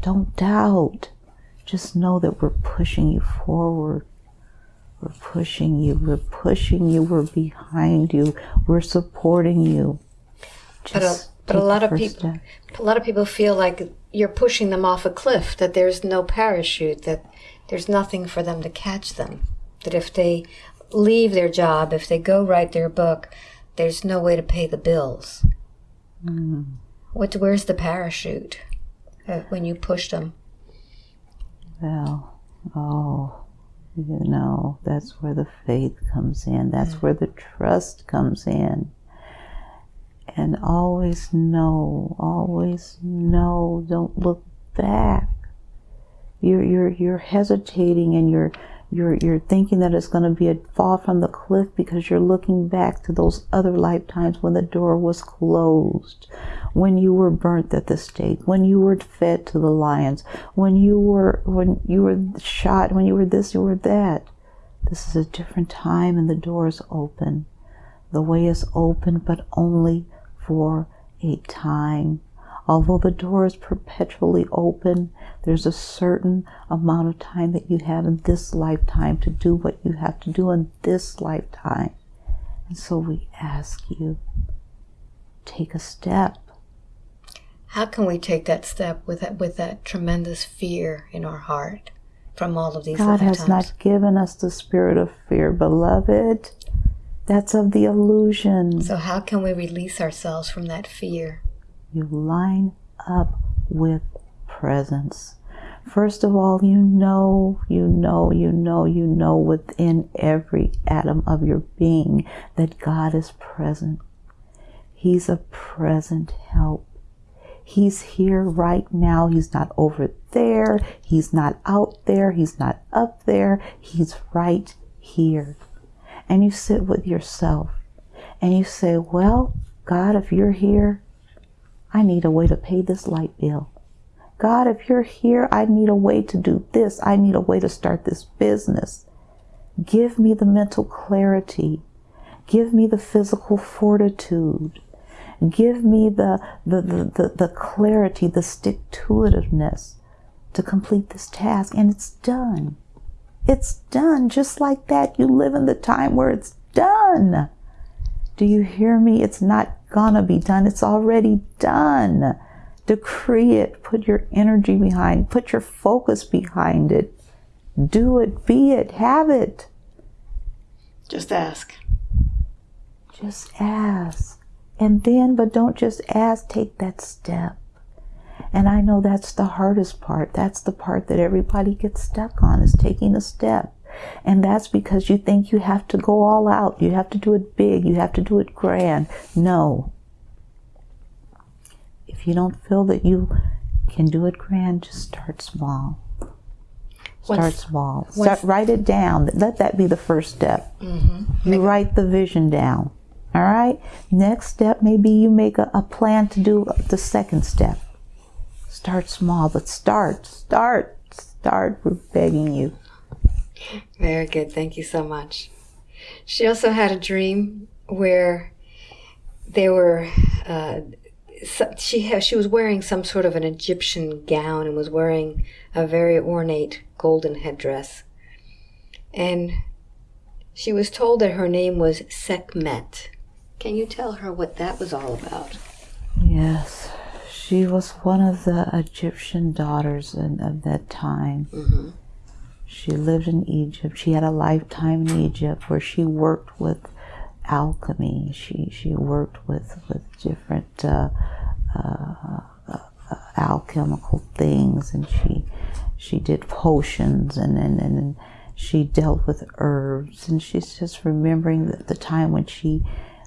don't doubt. Just know that we're pushing you forward. We're pushing you. We're pushing you. We're behind you. We're supporting you. But a, But a lot of people, step. a lot of people feel like you're pushing them off a cliff. That there's no parachute. That there's nothing for them to catch them. That if they leave their job, if they go write their book, there's no way to pay the bills. Mm. What? Where's the parachute uh, when you push them? Well, oh, you know, that's where the faith comes in. That's mm. where the trust comes in. And always know, always know, don't look back. You're, you're, you're hesitating and you're, you're, you're thinking that it's going to be a fall from the cliff because you're looking back to those other lifetimes when the door was closed, when you were burnt at the stake, when you were fed to the lions, when you were, when you were shot, when you were this, you were that. This is a different time and the door is open. The way is open, but only for a time. Although the door is perpetually open, there's a certain amount of time that you have in this lifetime to do what you have to do in this lifetime. And so we ask you, take a step. How can we take that step with that, with that tremendous fear in our heart from all of these God has not given us the spirit of fear, beloved. That's of the illusion. So how can we release ourselves from that fear? You line up with presence. First of all, you know, you know, you know, you know within every atom of your being that God is present. He's a present help. He's here right now. He's not over there. He's not out there. He's not up there. He's right here. And you sit with yourself and you say, Well, God, if you're here, I need a way to pay this light bill. God, if you're here, I need a way to do this. I need a way to start this business. Give me the mental clarity. Give me the physical fortitude. Give me the, the, the, the, the clarity, the stick to itiveness to complete this task. And it's done. It's done just like that. You live in the time where it's done. Do you hear me? It's not gonna be done. It's already done. Decree it. Put your energy behind. Put your focus behind it. Do it. Be it. Have it. Just ask. Just ask. And then, but don't just ask, take that step. And I know that's the hardest part. That's the part that everybody gets stuck on is taking a step. And that's because you think you have to go all out. You have to do it big. You have to do it grand. No. If you don't feel that you can do it grand, just start small. Start what's, small. Start, write it down. Let that be the first step. Mm-hmm. You write the vision down. All right. Next step, maybe you make a, a plan to do the second step. Start small, but start, start, start. We're begging you. Very good. Thank you so much. She also had a dream where they were. Uh, she ha- she was wearing some sort of an Egyptian gown and was wearing a very ornate golden headdress. And she was told that her name was Sekhmet. Can you tell her what that was all about? Yes. She was one of the Egyptian daughters in, of that time. Mm-hmm. She lived in Egypt. She had a lifetime in Egypt where she worked with alchemy. She she worked with with different uh, uh, uh, alchemical things, and she she did potions, and and and she dealt with herbs, and she's just remembering the, the time when she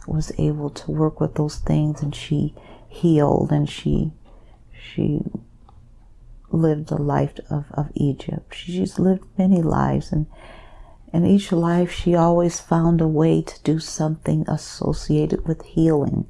was able to work with those things, and she healed, and she she lived the life of, of Egypt. She's lived many lives, and in each life, she always found a way to do something associated with healing,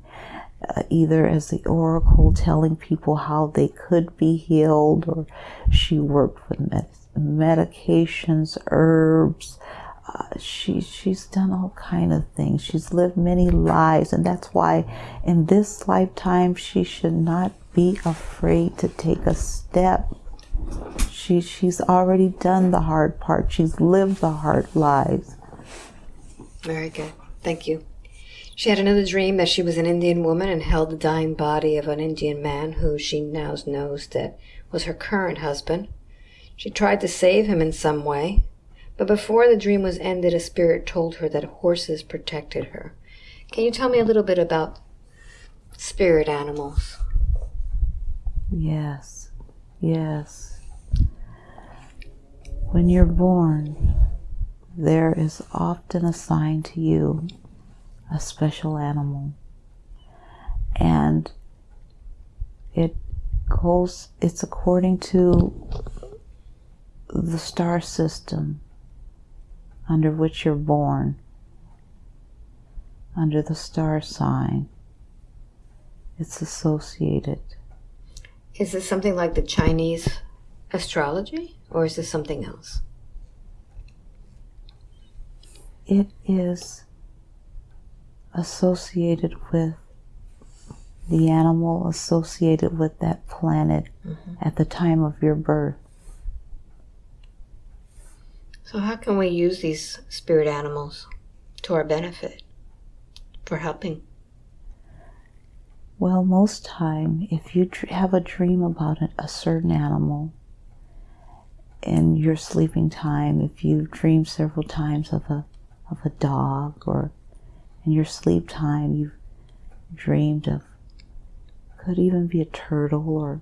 uh, either as the oracle telling people how they could be healed, or she worked with med- medications, herbs. Uh, she she's done all kind of things. She's lived many lives, and that's why in this lifetime she should not be afraid to take a step. She, she's already done the hard part. She's lived the hard lives. Very good. Thank you. She had another dream that she was an Indian woman and held the dying body of an Indian man who she now knows that was her current husband. She tried to save him in some way, but before the dream was ended, a spirit told her that horses protected her. Can you tell me a little bit about spirit animals? Yes, yes. When you're born, there is often assigned to you a special animal. And it goes, it's according to the star system under which you're born, under the star sign. It's associated. Is this something like the Chinese astrology, or is this something else? It is associated with the animal associated with that planet mm-hmm. at the time of your birth. So, how can we use these spirit animals to our benefit for helping? Well, most time, if you have a dream about a certain animal in your sleeping time, if you dream several times of a of a dog or in your sleep time you've dreamed of could even be a turtle or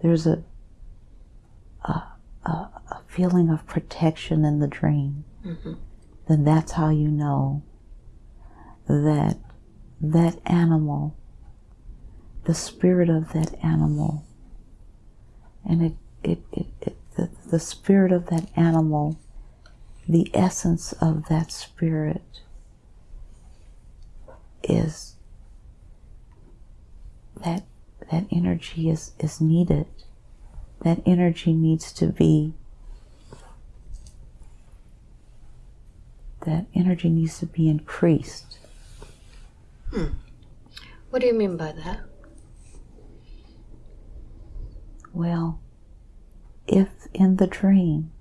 there's a a, a, a feeling of protection in the dream mm-hmm. then that's how you know that that animal the spirit of that animal and it, it, it, it the, the spirit of that animal the essence of that spirit is that that energy is, is needed. That energy needs to be that energy needs to be increased. Hmm. What do you mean by that? Well, if in the dream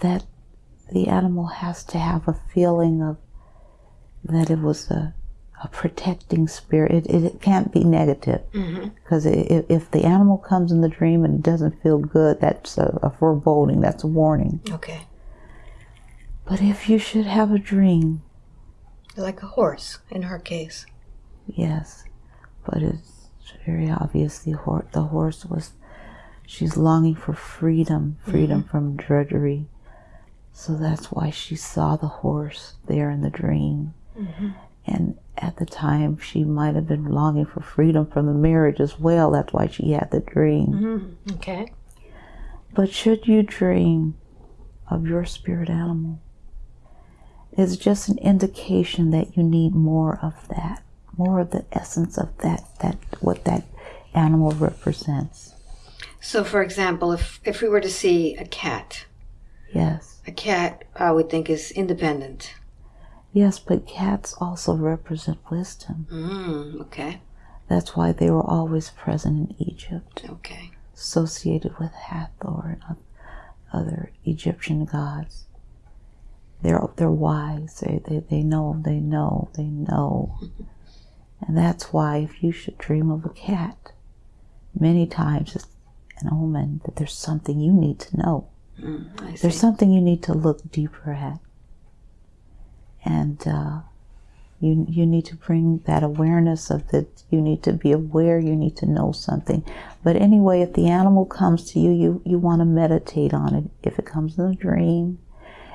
that the animal has to have a feeling of that it was a, a protecting spirit. It, it, it can't be negative because mm-hmm. if the animal comes in the dream and it doesn't feel good, that's a, a foreboding, that's a warning. Okay. But if you should have a dream, like a horse in her case. Yes, but it's very obvious the, hor- the horse was, she's longing for freedom, freedom mm-hmm. from drudgery. So that's why she saw the horse there in the dream. Mm-hmm. And at the time, she might have been longing for freedom from the marriage as well. That's why she had the dream. Mm-hmm. Okay. But should you dream of your spirit animal, it's just an indication that you need more of that, more of the essence of that, that what that animal represents. So, for example, if if we were to see a cat, yes, a cat, I would think is independent. Yes, but cats also represent wisdom. Mm, okay. That's why they were always present in Egypt. Okay. Associated with Hathor and other Egyptian gods. They're they're wise. They they, they know, they know, they know. and that's why if you should dream of a cat, many times it's an omen that there's something you need to know. Mm, there's something you need to look deeper at and uh, you you need to bring that awareness of that you need to be aware you need to know something. But anyway if the animal comes to you you you want to meditate on it. If it comes in a dream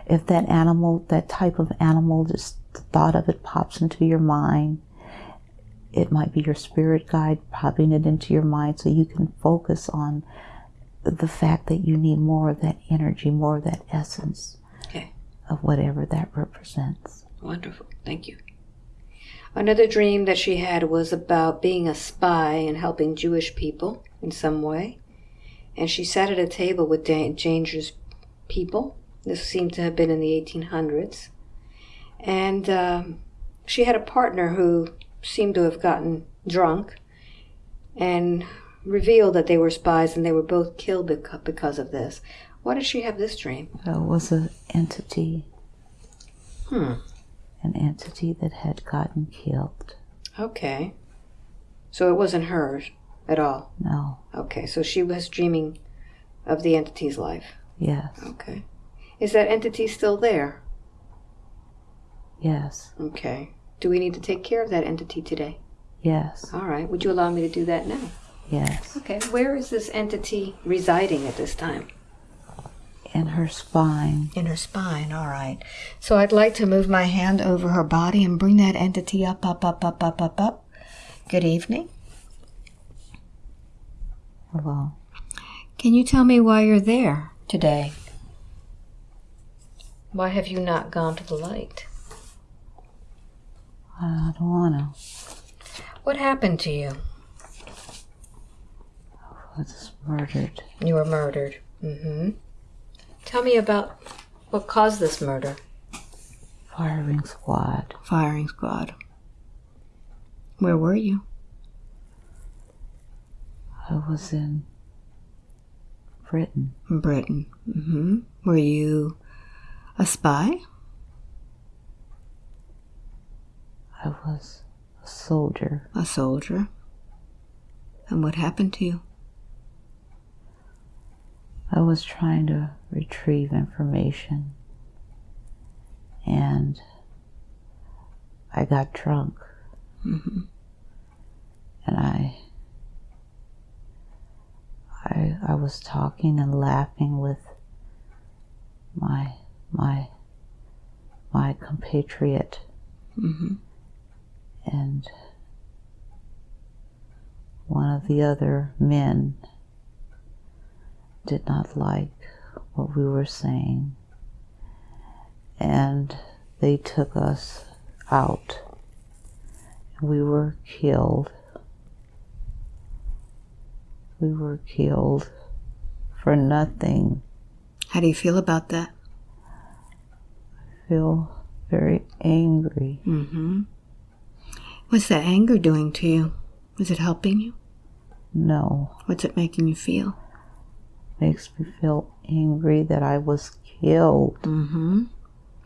if that animal that type of animal just the thought of it pops into your mind it might be your spirit guide popping it into your mind so you can focus on the fact that you need more of that energy more of that essence of whatever that represents. Wonderful. Thank you. Another dream that she had was about being a spy and helping Jewish people in some way. And she sat at a table with dangerous people. This seemed to have been in the 1800s. And um, she had a partner who seemed to have gotten drunk and revealed that they were spies and they were both killed because of this. Why did she have this dream? It was an entity. Hmm. an entity that had gotten killed. Okay. So it wasn't hers at all. No, Okay, so she was dreaming of the entity's life. yes, Okay. Is that entity still there? yes, Okay. Do we need to take care of that entity today? yes, All right. Would you allow me to do that now? yes. Okay. Where is this entity residing at this time? In her spine. In her spine. All right. So I'd like to move my hand over her body and bring that entity up, up, up, up, up, up, up. Good evening. Hello. Can you tell me why you're there today? Why have you not gone to the light? I don't wanna. What happened to you? I was murdered. You were murdered. Mm-hmm. Tell me about what caused this murder. Firing squad. Firing squad. Where were you? I was in Britain. Britain. Mm-hmm. Were you a spy? I was a soldier. A soldier. And what happened to you? I was trying to retrieve information and I got drunk Mm-hmm. and I I I was talking and laughing with my my my compatriot Mm-hmm. and one of the other men did not like what we were saying and they took us out we were killed we were killed for nothing How do you feel about that? I feel very angry Mm-hmm. What's that anger doing to you? Is it helping you? no What's it making you feel? makes me feel angry that i was killed Mm-hmm.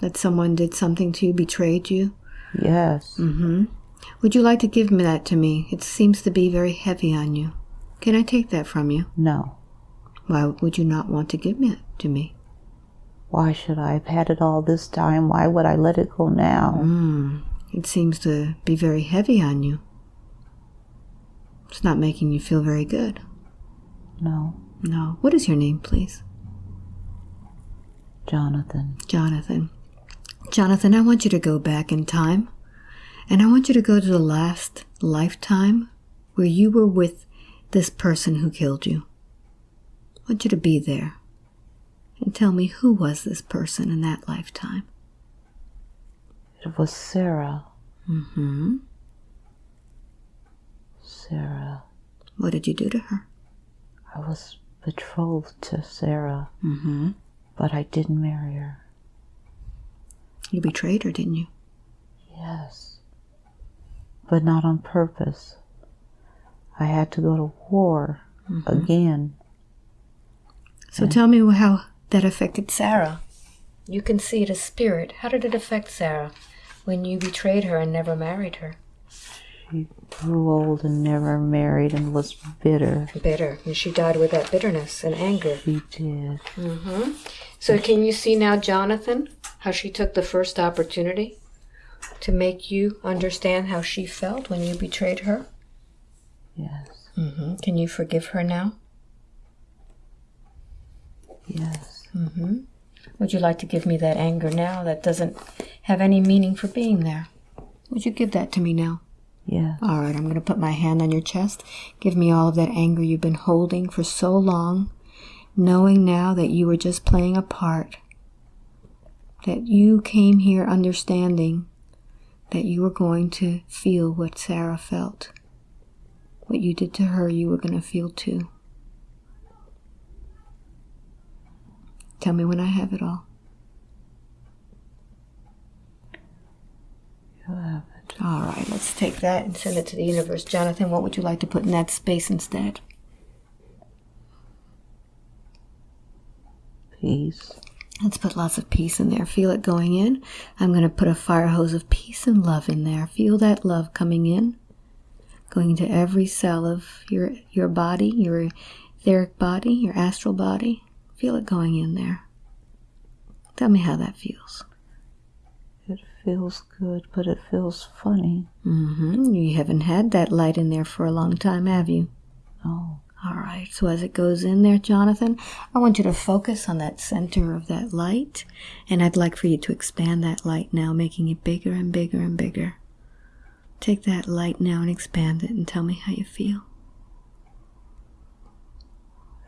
That someone did something to you, betrayed you? yes Mm-hmm. Would you like to give me that to me? It seems to be very heavy on you. Can I take that from you? no Why would you not want to give it to me? Why should I have had it all this time? Why would I let it go now? Mm. It seems to be very heavy on you. It's not making you feel very good. No, No. What is your name, please? Jonathan. Jonathan. Jonathan, I want you to go back in time. And I want you to go to the last lifetime where you were with this person who killed you. I want you to be there. And tell me who was this person in that lifetime. It was Sarah. Mm-hmm. Sarah. What did you do to her? I was betrothed to Sarah, Mm-hmm. But I didn't marry her. You betrayed her, didn't you? Yes. But not on purpose. I had to go to war again. So tell me how that affected Sarah. You can see it as spirit. How did it affect Sarah when you betrayed her and never married her? She grew old and never married and was bitter. Bitter. And she died with that bitterness and anger. She did. Mm-hmm. So can you see now, Jonathan, how she took the first opportunity to make you understand how she felt when you betrayed her? Yes. Mm-hmm. Can you forgive her now? Yes. Mm-hmm. Would you like to give me that anger now that doesn't have any meaning for being there? Would you give that to me now? Yeah. All right, I'm going to put my hand on your chest. Give me all of that anger you've been holding for so long, knowing now that you were just playing a part. That you came here understanding that you were going to feel what Sarah felt. What you did to her, you were going to feel too. Tell me when I have it all. You have it. All right, let's take that and send it to the universe. Jonathan, what would you like to put in that space instead? Peace. Let's put lots of peace in there. Feel it going in. I'm going to put a fire hose of peace and love in there. Feel that love coming in, going into every cell of your your body, your etheric body, your astral body. Feel it going in there. Tell me how that feels. It feels good, but it feels funny. Mm-hmm. You haven't had that light in there for a long time, have you? No. All right, so as it goes in there, Jonathan, I want you to focus on that center of that light, and I'd like for you to expand that light now, making it bigger and bigger and bigger. Take that light now and expand it and tell me how you feel.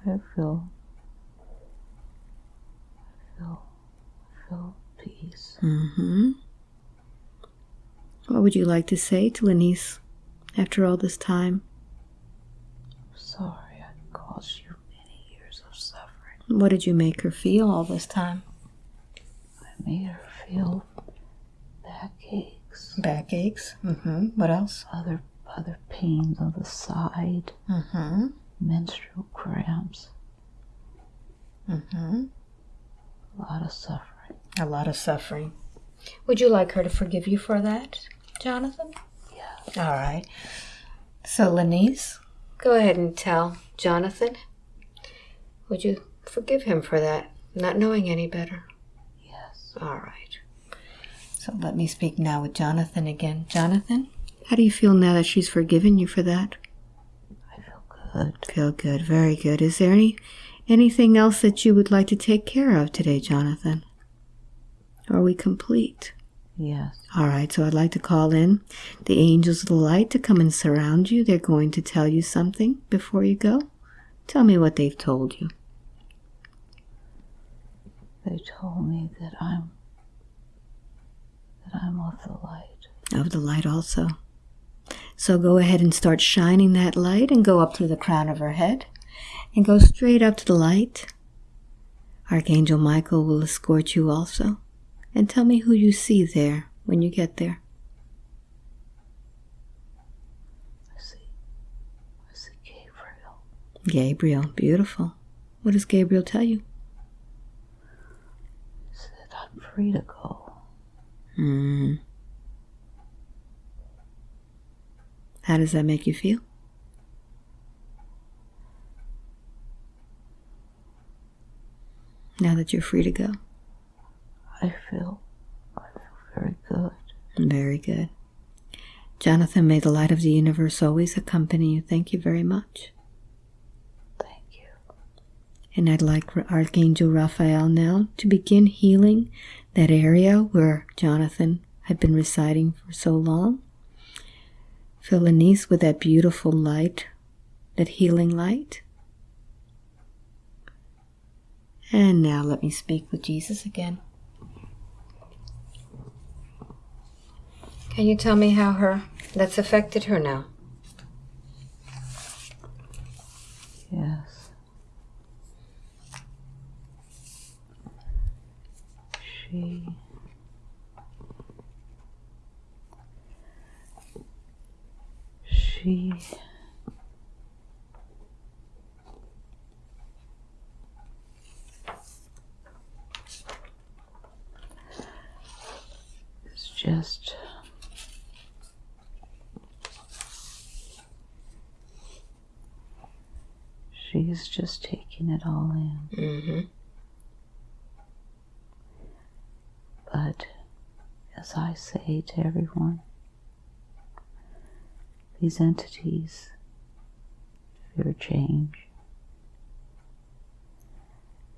I feel. I feel. I feel peace. Mm-hmm. What would you like to say to Lenise after all this time? Sorry I caused you many years of suffering. What did you make her feel all this time? I made her feel backaches, Backaches. Mm-hmm. What else? other other pains on the side, Mm-hmm. menstrual cramps, Mm-hmm. a lot of suffering. A lot of suffering. Would you like her to forgive you for that, Jonathan? Yeah. All right. So, Lenise, go ahead and tell Jonathan. Would you forgive him for that, not knowing any better? Yes. All right. So, let me speak now with Jonathan again. Jonathan, how do you feel now that she's forgiven you for that? I feel good. Feel good, very good. Is there any anything else that you would like to take care of today, Jonathan? Are we complete? Yes. All right, so I'd like to call in the angels of the light to come and surround you. They're going to tell you something before you go. Tell me what they've told you. They told me that I'm that I'm of the light. Of the light also. So go ahead and start shining that light and go up through the crown of her head and go straight up to the light. Archangel Michael will escort you also. And tell me who you see there when you get there. I see I see Gabriel. Gabriel, beautiful. What does Gabriel tell you? He said I'm free to go. Hmm. How does that make you feel? Now that you're free to go. I feel I feel very good. Very good. Jonathan, may the light of the universe always accompany you. Thank you very much. Thank you. And I'd like Archangel Raphael now to begin healing that area where Jonathan had been residing for so long. Fill Lenise with that beautiful light, that healing light. And now let me speak with Jesus again. Can you tell me how her that's affected her now? Yes. She she is just she's just taking it all in. Mm-hmm. But as I say to everyone, these entities fear change.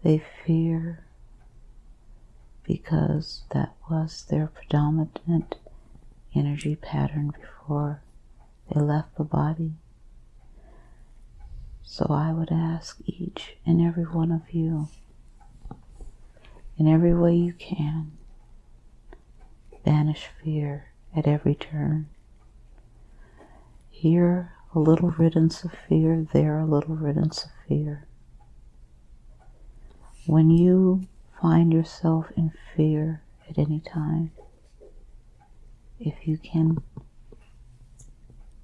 They fear because that was their predominant energy pattern before they left the body. So I would ask each and every one of you, in every way you can, banish fear at every turn. Here a little riddance of fear, there a little riddance of fear. When you find yourself in fear at any time, if you can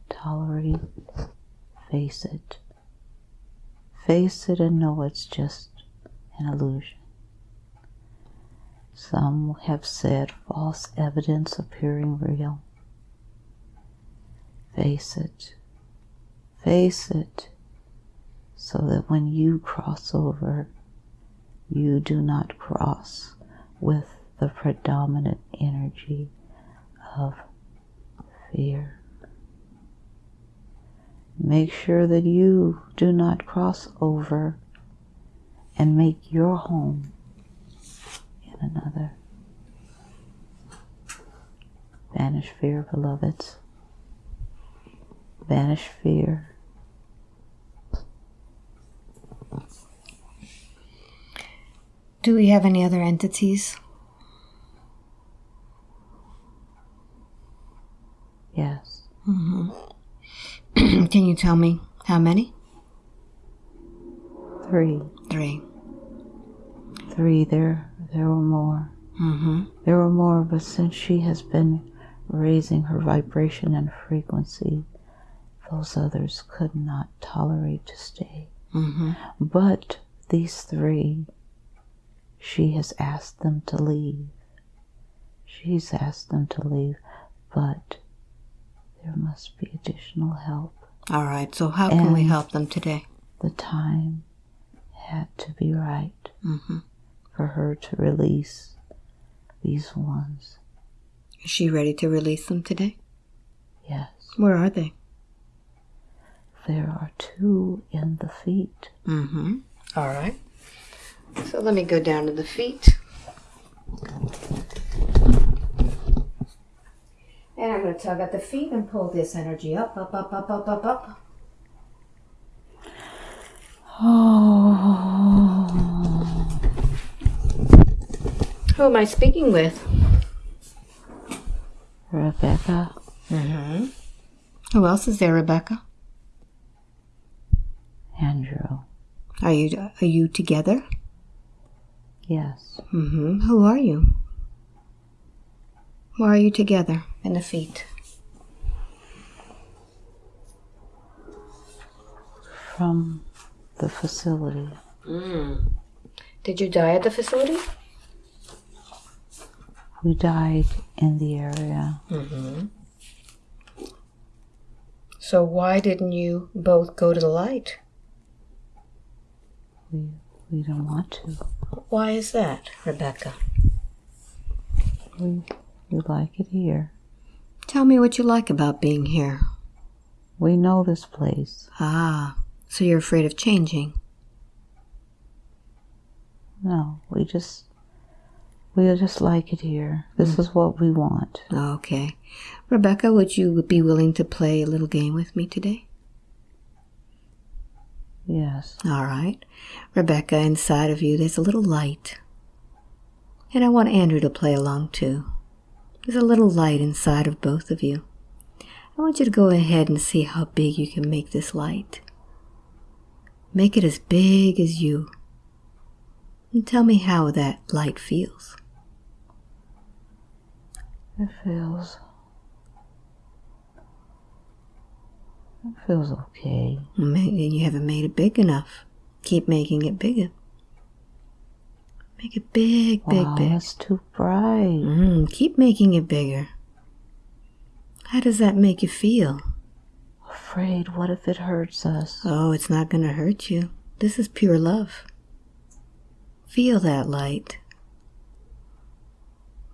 tolerate, face it. Face it and know it's just an illusion. Some have said false evidence appearing real. Face it. Face it so that when you cross over, you do not cross with the predominant energy of fear. Make sure that you do not cross over and make your home in another. Banish fear, beloveds. Banish fear. Do we have any other entities? Yes. Mm-hmm. Can you tell me how many? Three. Three. Three. There there were more. Mm-hmm. There were more, but since she has been raising her vibration and frequency, those others could not tolerate to stay. Mm-hmm. But these three, she has asked them to leave. She's asked them to leave, but there must be additional help. All right. So how can we help them today? The time had to be right Mm-hmm. for her to release these ones. Is she ready to release them today? Yes, Where are they? there are two in the feet. Mm-hmm. All right. So let me go down to the feet. And I'm going to tug at the feet and pull this energy up, up, up, up, up, up, up. Oh, Who am I speaking with? Rebecca, Mm-hmm. Who else is there, Rebecca? Andrew. Are you are you together? Yes, Mm-hmm. Who are you? Why are you together in the feet? from the facility. Mm. Did you die at the facility? We died in the area. Mm-hmm. So why didn't you both go to the light? We we don't want to. Why is that, Rebecca? We we like it here. Tell me what you like about being here. We know this place. Ah, so you're afraid of changing. No, we just we just like it here. This is what we want. Okay. Rebecca, would you be willing to play a little game with me today? Yes. All right. Rebecca, inside of you, there's a little light. And I want Andrew to play along too. There's a little light inside of both of you. I want you to go ahead and see how big you can make this light. Make it as big as you. And tell me how that light feels. It feels it feels okay. And you haven't made it big enough. Keep making it bigger. Make it big, big, wow, big. That's too bright. Mm, keep making it bigger. How does that make you feel? Afraid, what if it hurts us? Oh, it's not going to hurt you. This is pure love. Feel that light.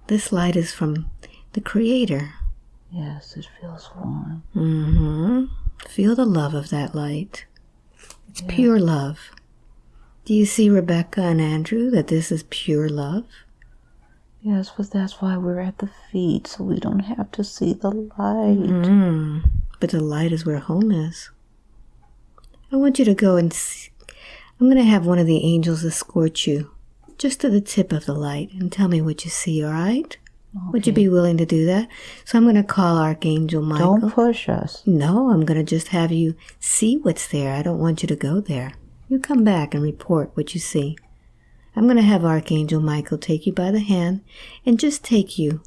This light is from the Creator. Yes, it feels warm. Mm-hmm. Feel the love of that light. It's pure love. Do you see, Rebecca and Andrew, that this is pure love? Yes, but that's why we're at the feet, so we don't have to see the light. Mm. But the light is where home is. I want you to go and see. I'm going to have one of the angels escort you just to the tip of the light and tell me what you see, all right? Would you be willing to do that? So I'm going to call Archangel Michael. Don't push us. No, I'm going to just have you see what's there. I don't want you to go there. You come back and report what you see. I'm going to have Archangel Michael take you by the hand and just take you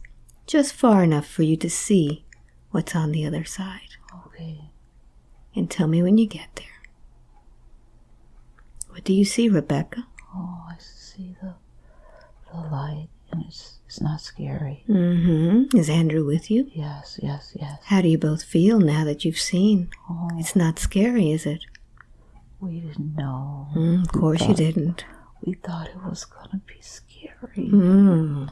just far enough for you to see what's on the other side. Okay. And tell me when you get there. What do you see, Rebecca? Oh, I see the the light and it's it's not scary. Mm-hmm. Is Andrew with you? Yes, yes, yes. How do you both feel now that you've seen? Oh, It's not scary, is it? We didn't know. Mm, of course you didn't. We thought it was gonna be scary, Mm.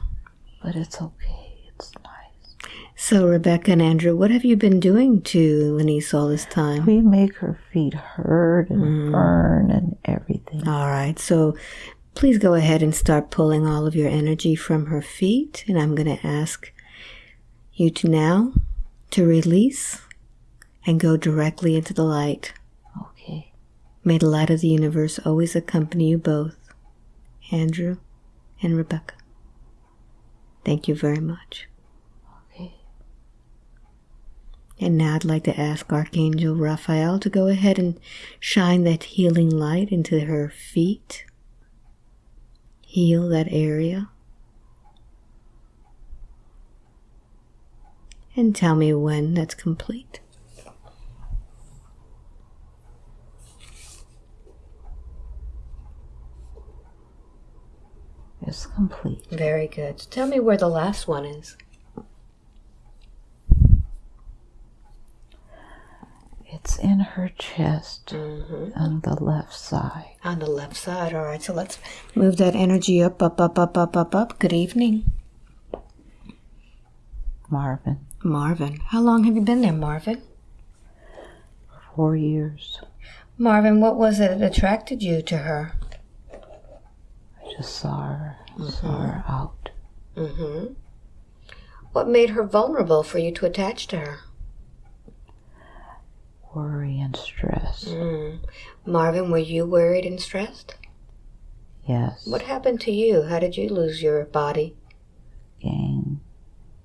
but it's okay. It's nice. So, Rebecca and Andrew, what have you been doing to Lenise all this time? We make her feet hurt and Mm. burn and everything. All right, so please go ahead and start pulling all of your energy from her feet. And I'm going to ask you to now to release and go directly into the light. May the light of the universe always accompany you both, Andrew and Rebecca. Thank you very much. Okay. And now I'd like to ask Archangel Raphael to go ahead and shine that healing light into her feet. Heal that area. And tell me when that's complete. It's complete. Very good. Tell me where the last one is. It's in her chest Mm-hmm. on the left side. On the left side. All right, so let's move that energy up, up, up, up, up, up, up. Good evening, Marvin, Marvin. How long have you been there, Marvin? four years. Marvin, what was it that attracted you to her? I just saw her, saw her out. Mm-hmm. What made her vulnerable for you to attach to her? Worry and stress. Mm. Marvin, were you worried and stressed? Yes. What happened to you? How did you lose your body? Gang.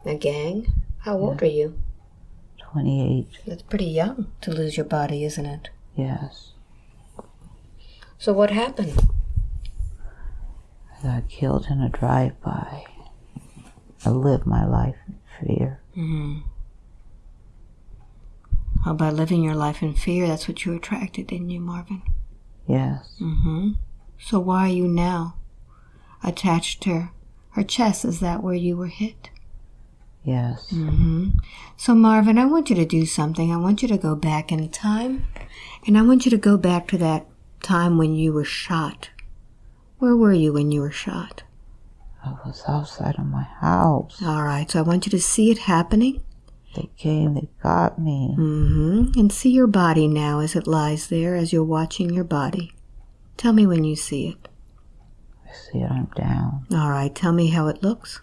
A gang? How old are you? 28. That's pretty young to lose your body, isn't it? Yes. So what happened? Got killed in a drive-by. I lived my life in fear. Mm-hmm. Oh, by living your life in fear, that's what you attracted, didn't you, Marvin? Yes. Mm-hmm. So why are you now attached to her chest? Is that where you were hit? Yes. Mm-hmm. So Marvin, I want you to do something. I want you to go back in time, and I want you to go back to that time when you were shot. Where were you when you were shot? I was outside of my house. All right. So I want you to see it happening. They came, they got me. Mm-hmm. And see your body now as it lies there, as you're watching your body. Tell me when you see it. I see it, I'm down. All right. Tell me how it looks.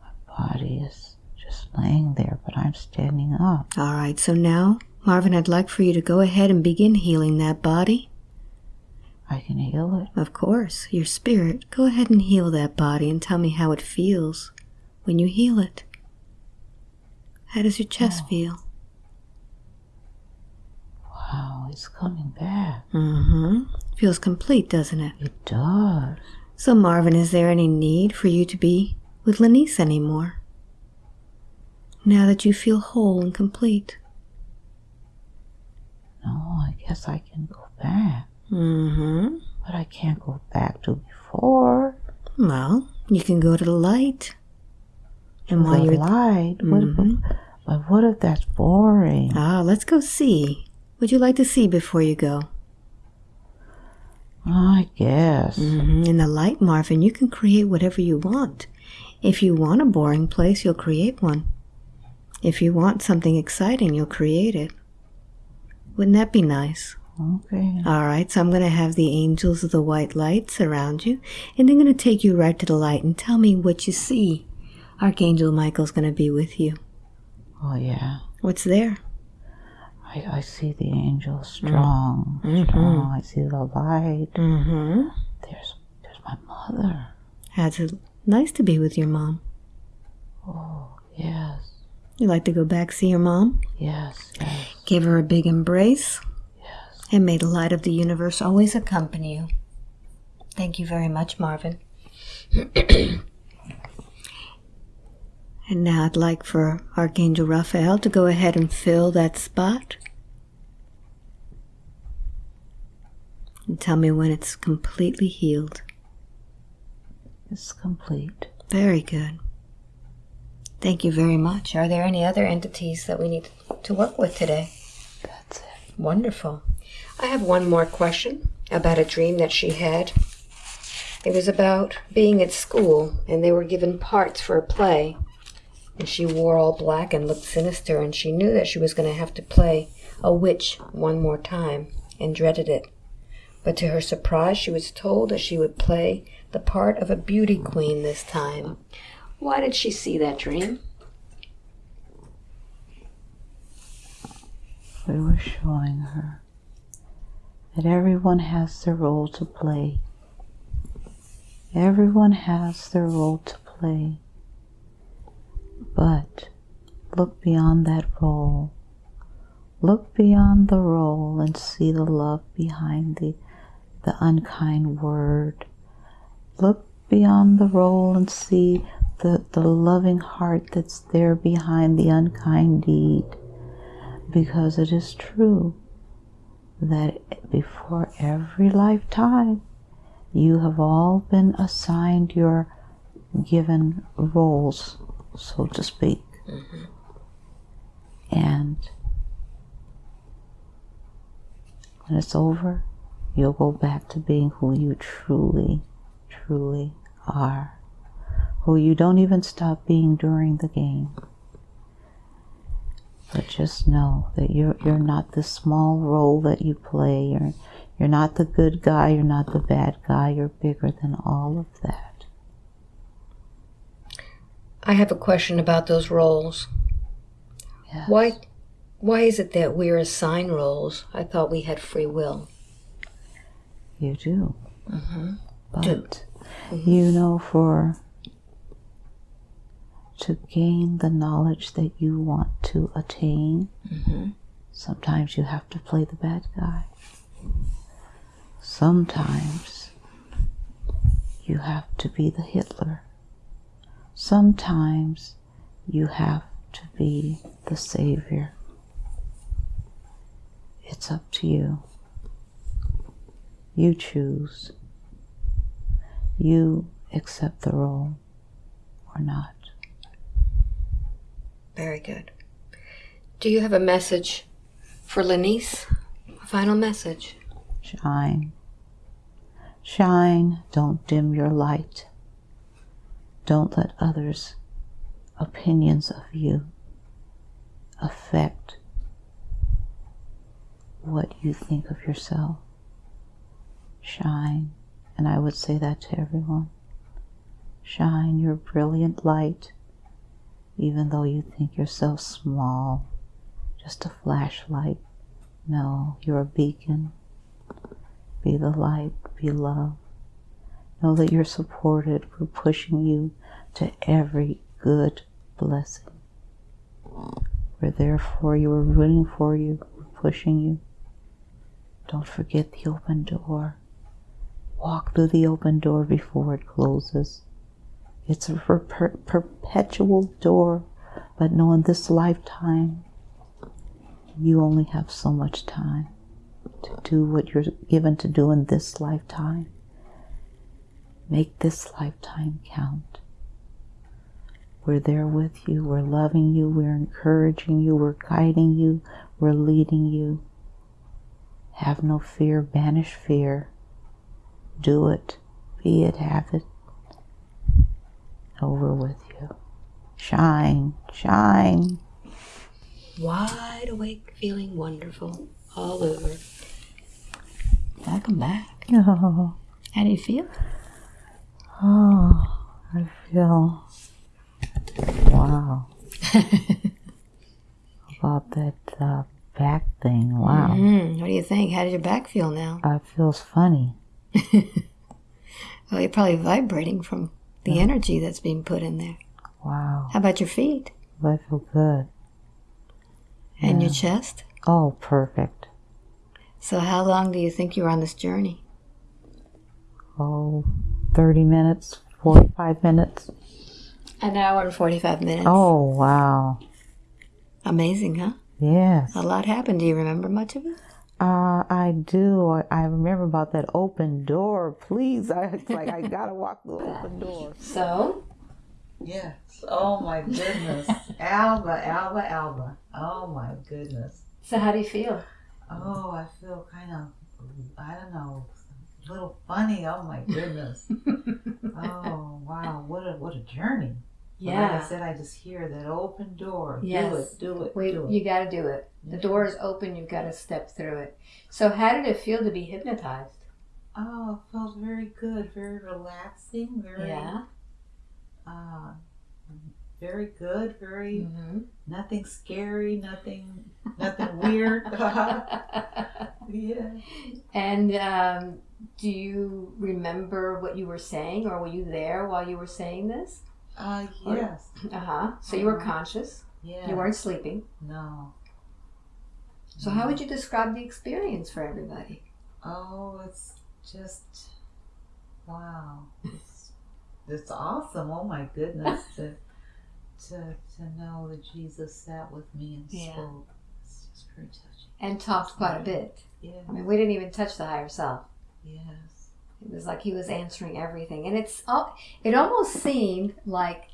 My body is just laying there, but I'm standing up. All right. So now, Marvin, I'd like for you to go ahead and begin healing that body. I can heal it. Of course, your spirit. Go ahead and heal that body and tell me how it feels when you heal it. How does your chest feel? Wow, it's coming back. Mm-hmm. Feels complete, doesn't it? It does. So, Marvin, is there any need for you to be with Lenise anymore? Now that you feel whole and complete. No, I guess I can go back. Mm-hmm. But I can't go back to before. Well, you can go to the light. And while you're light. What Mhm. if, but what if that's boring? ah, let's go see. Would you like to see before you go? I guess. hmm In the light, Marvin, you can create whatever you want. If you want a boring place, you'll create one. If you want something exciting, you'll create it. Wouldn't that be nice? Okay. All right, so I'm going to have the angels of the white light surround you, and they're going to take you right to the light and tell me what you see. Archangel Michael's going to be with you. Oh, yeah. What's there? I, I see the angels strong. Mhm. Strong. I see the light. Mm-hmm. There's there's my mother. That's it nice to be with your mom. Oh, yes. You like to go back see your mom? Yes, yes. Give her a big embrace. And may the light of the universe always accompany you. Thank you very much, Marvin. and now I'd like for Archangel Raphael to go ahead and fill that spot. And tell me when it's completely healed. It's complete. Very good. Thank you very much. Are there any other entities that we need to work with today? That's it. Wonderful. I have one more question about a dream that she had. It was about being at school and they were given parts for a play. And she wore all black and looked sinister, and she knew that she was going to have to play a witch one more time and dreaded it. But to her surprise, she was told that she would play the part of a beauty queen this time. Why did she see that dream? We were showing her that everyone has their role to play. Everyone has their role to play. But look beyond that role. Look beyond the role and see the love behind the, the unkind word. Look beyond the role and see the, the loving heart that's there behind the unkind deed. Because it is true that before every lifetime, you have all been assigned your given roles, so to speak. Mm-hmm. And when it's over, you'll go back to being who you truly, truly are. Who you don't even stop being during the game. But just know that you're you're not the small role that you play. You're you're not the good guy, you're not the bad guy, you're bigger than all of that. I have a question about those roles. Yes. Why why is it that we're assigned roles? I thought we had free will. You do. Mm-hmm. But mm-hmm. you know for to gain the knowledge that you want to attain, mm-hmm. sometimes you have to play the bad guy. Sometimes you have to be the Hitler. Sometimes you have to be the Savior. It's up to you. You choose. You accept the role or not. Very good. Do you have a message for Lenise? A final message? Shine. Shine. Don't dim your light. Don't let others' opinions of you affect what you think of yourself. Shine. And I would say that to everyone. Shine your brilliant light even though you think you're so small, just a flashlight. No, you're a beacon. Be the light, be love. Know that you're supported. We're pushing you to every good blessing. We're there for you. We're rooting for you. We're pushing you. Don't forget the open door. Walk through the open door before it closes. It's a per perpetual door, but know in this lifetime, you only have so much time to do what you're given to do in this lifetime. Make this lifetime count. We're there with you, we're loving you, we're encouraging you, we're guiding you, we're leading you. Have no fear, banish fear. Do it, be it, have it over with you. Shine, shine. Wide awake, feeling wonderful all over. Welcome back. Oh. How do you feel? Oh, I feel wow. About that uh, back thing. Wow. Mm-hmm. What do you think? How does your back feel now? Uh, it feels funny. well, you're probably vibrating from the yeah. energy that's being put in there. Wow. How about your feet? I feel good. And your chest? Oh, perfect. So, how long do you think you were on this journey? Oh, 30 minutes, 45 minutes. An hour and 45 minutes. Oh, wow. Amazing, huh? Yes. A lot happened. Do you remember much of it? Uh, I do. I, I remember about that open door. Please, I it's like I gotta walk the open door. So, Yes. Oh my goodness. Alba, Alba, Alba. Oh my goodness. so how do you feel? Oh, I feel kind of, I don't know, a little funny. Oh my goodness. oh wow, what a what a journey. But Like I said, I just hear that open door. Yes. Do it, do it, Wait, do it. you got to do it. The door is open. You've got to step through it. So, how did it feel to be hypnotized? Oh, it felt very good, very relaxing, very, Yeah. uh, very good, very hmm nothing scary, nothing, nothing weird. yeah. And um, do you remember what you were saying, or were you there while you were saying this? Uh, yes. Uh huh. So you were Uh-huh. conscious. Yeah. You weren't sleeping. No. So how would you describe the experience for everybody? Oh, it's just wow. It's it's awesome. Oh my goodness to to to know that Jesus sat with me and Yeah. spoke. It's just very touching. And talked quite a bit. Yeah. I mean, we didn't even touch the higher self. Yes. It was like he was answering everything, and it's it almost seemed like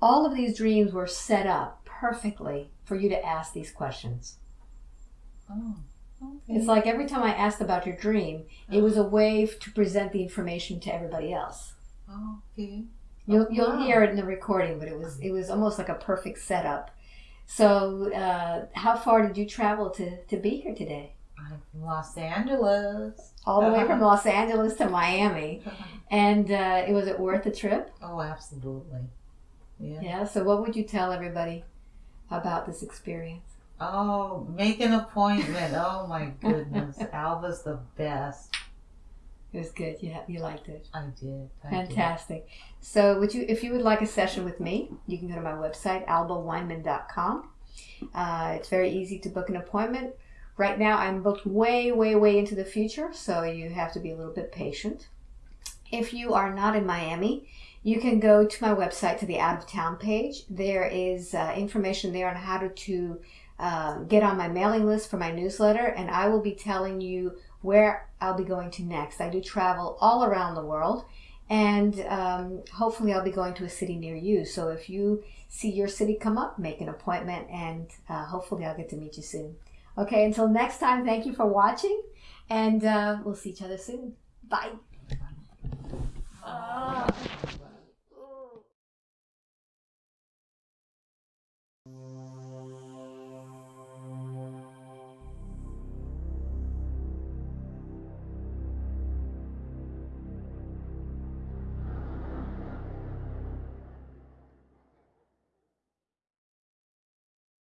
all of these dreams were set up perfectly for you to ask these questions. Oh. Okay. It's like every time I asked about your dream, it was a way to present the information to everybody else. okay. You'll Oh, you'll wow. hear it in the recording, but it was it was almost like a perfect setup. So, uh, how far did you travel to to be here today? Los Angeles. All the way from Los Angeles to Miami, and uh, it was it worth the trip? oh, absolutely. Yeah. Yeah. So, what would you tell everybody about this experience? Oh, make an appointment. Oh my goodness. Alba's the best. It was good. You you liked it. I did. I did. Fantastic. So, would you, if you would like a session with me, you can go to my website, albaweinman.com. Uh, it's very easy to book an appointment. Right now, I'm booked way, way, way into the future, so you have to be a little bit patient. If you are not in Miami, you can go to my website to the out of town page. There is uh, information there on how to, to uh, get on my mailing list for my newsletter, and I will be telling you where I'll be going to next. I do travel all around the world, and um, hopefully, I'll be going to a city near you. So if you see your city come up, make an appointment, and uh, hopefully, I'll get to meet you soon. Okay, until next time, thank you for watching, and uh, we'll see each other soon. Bye. Oh.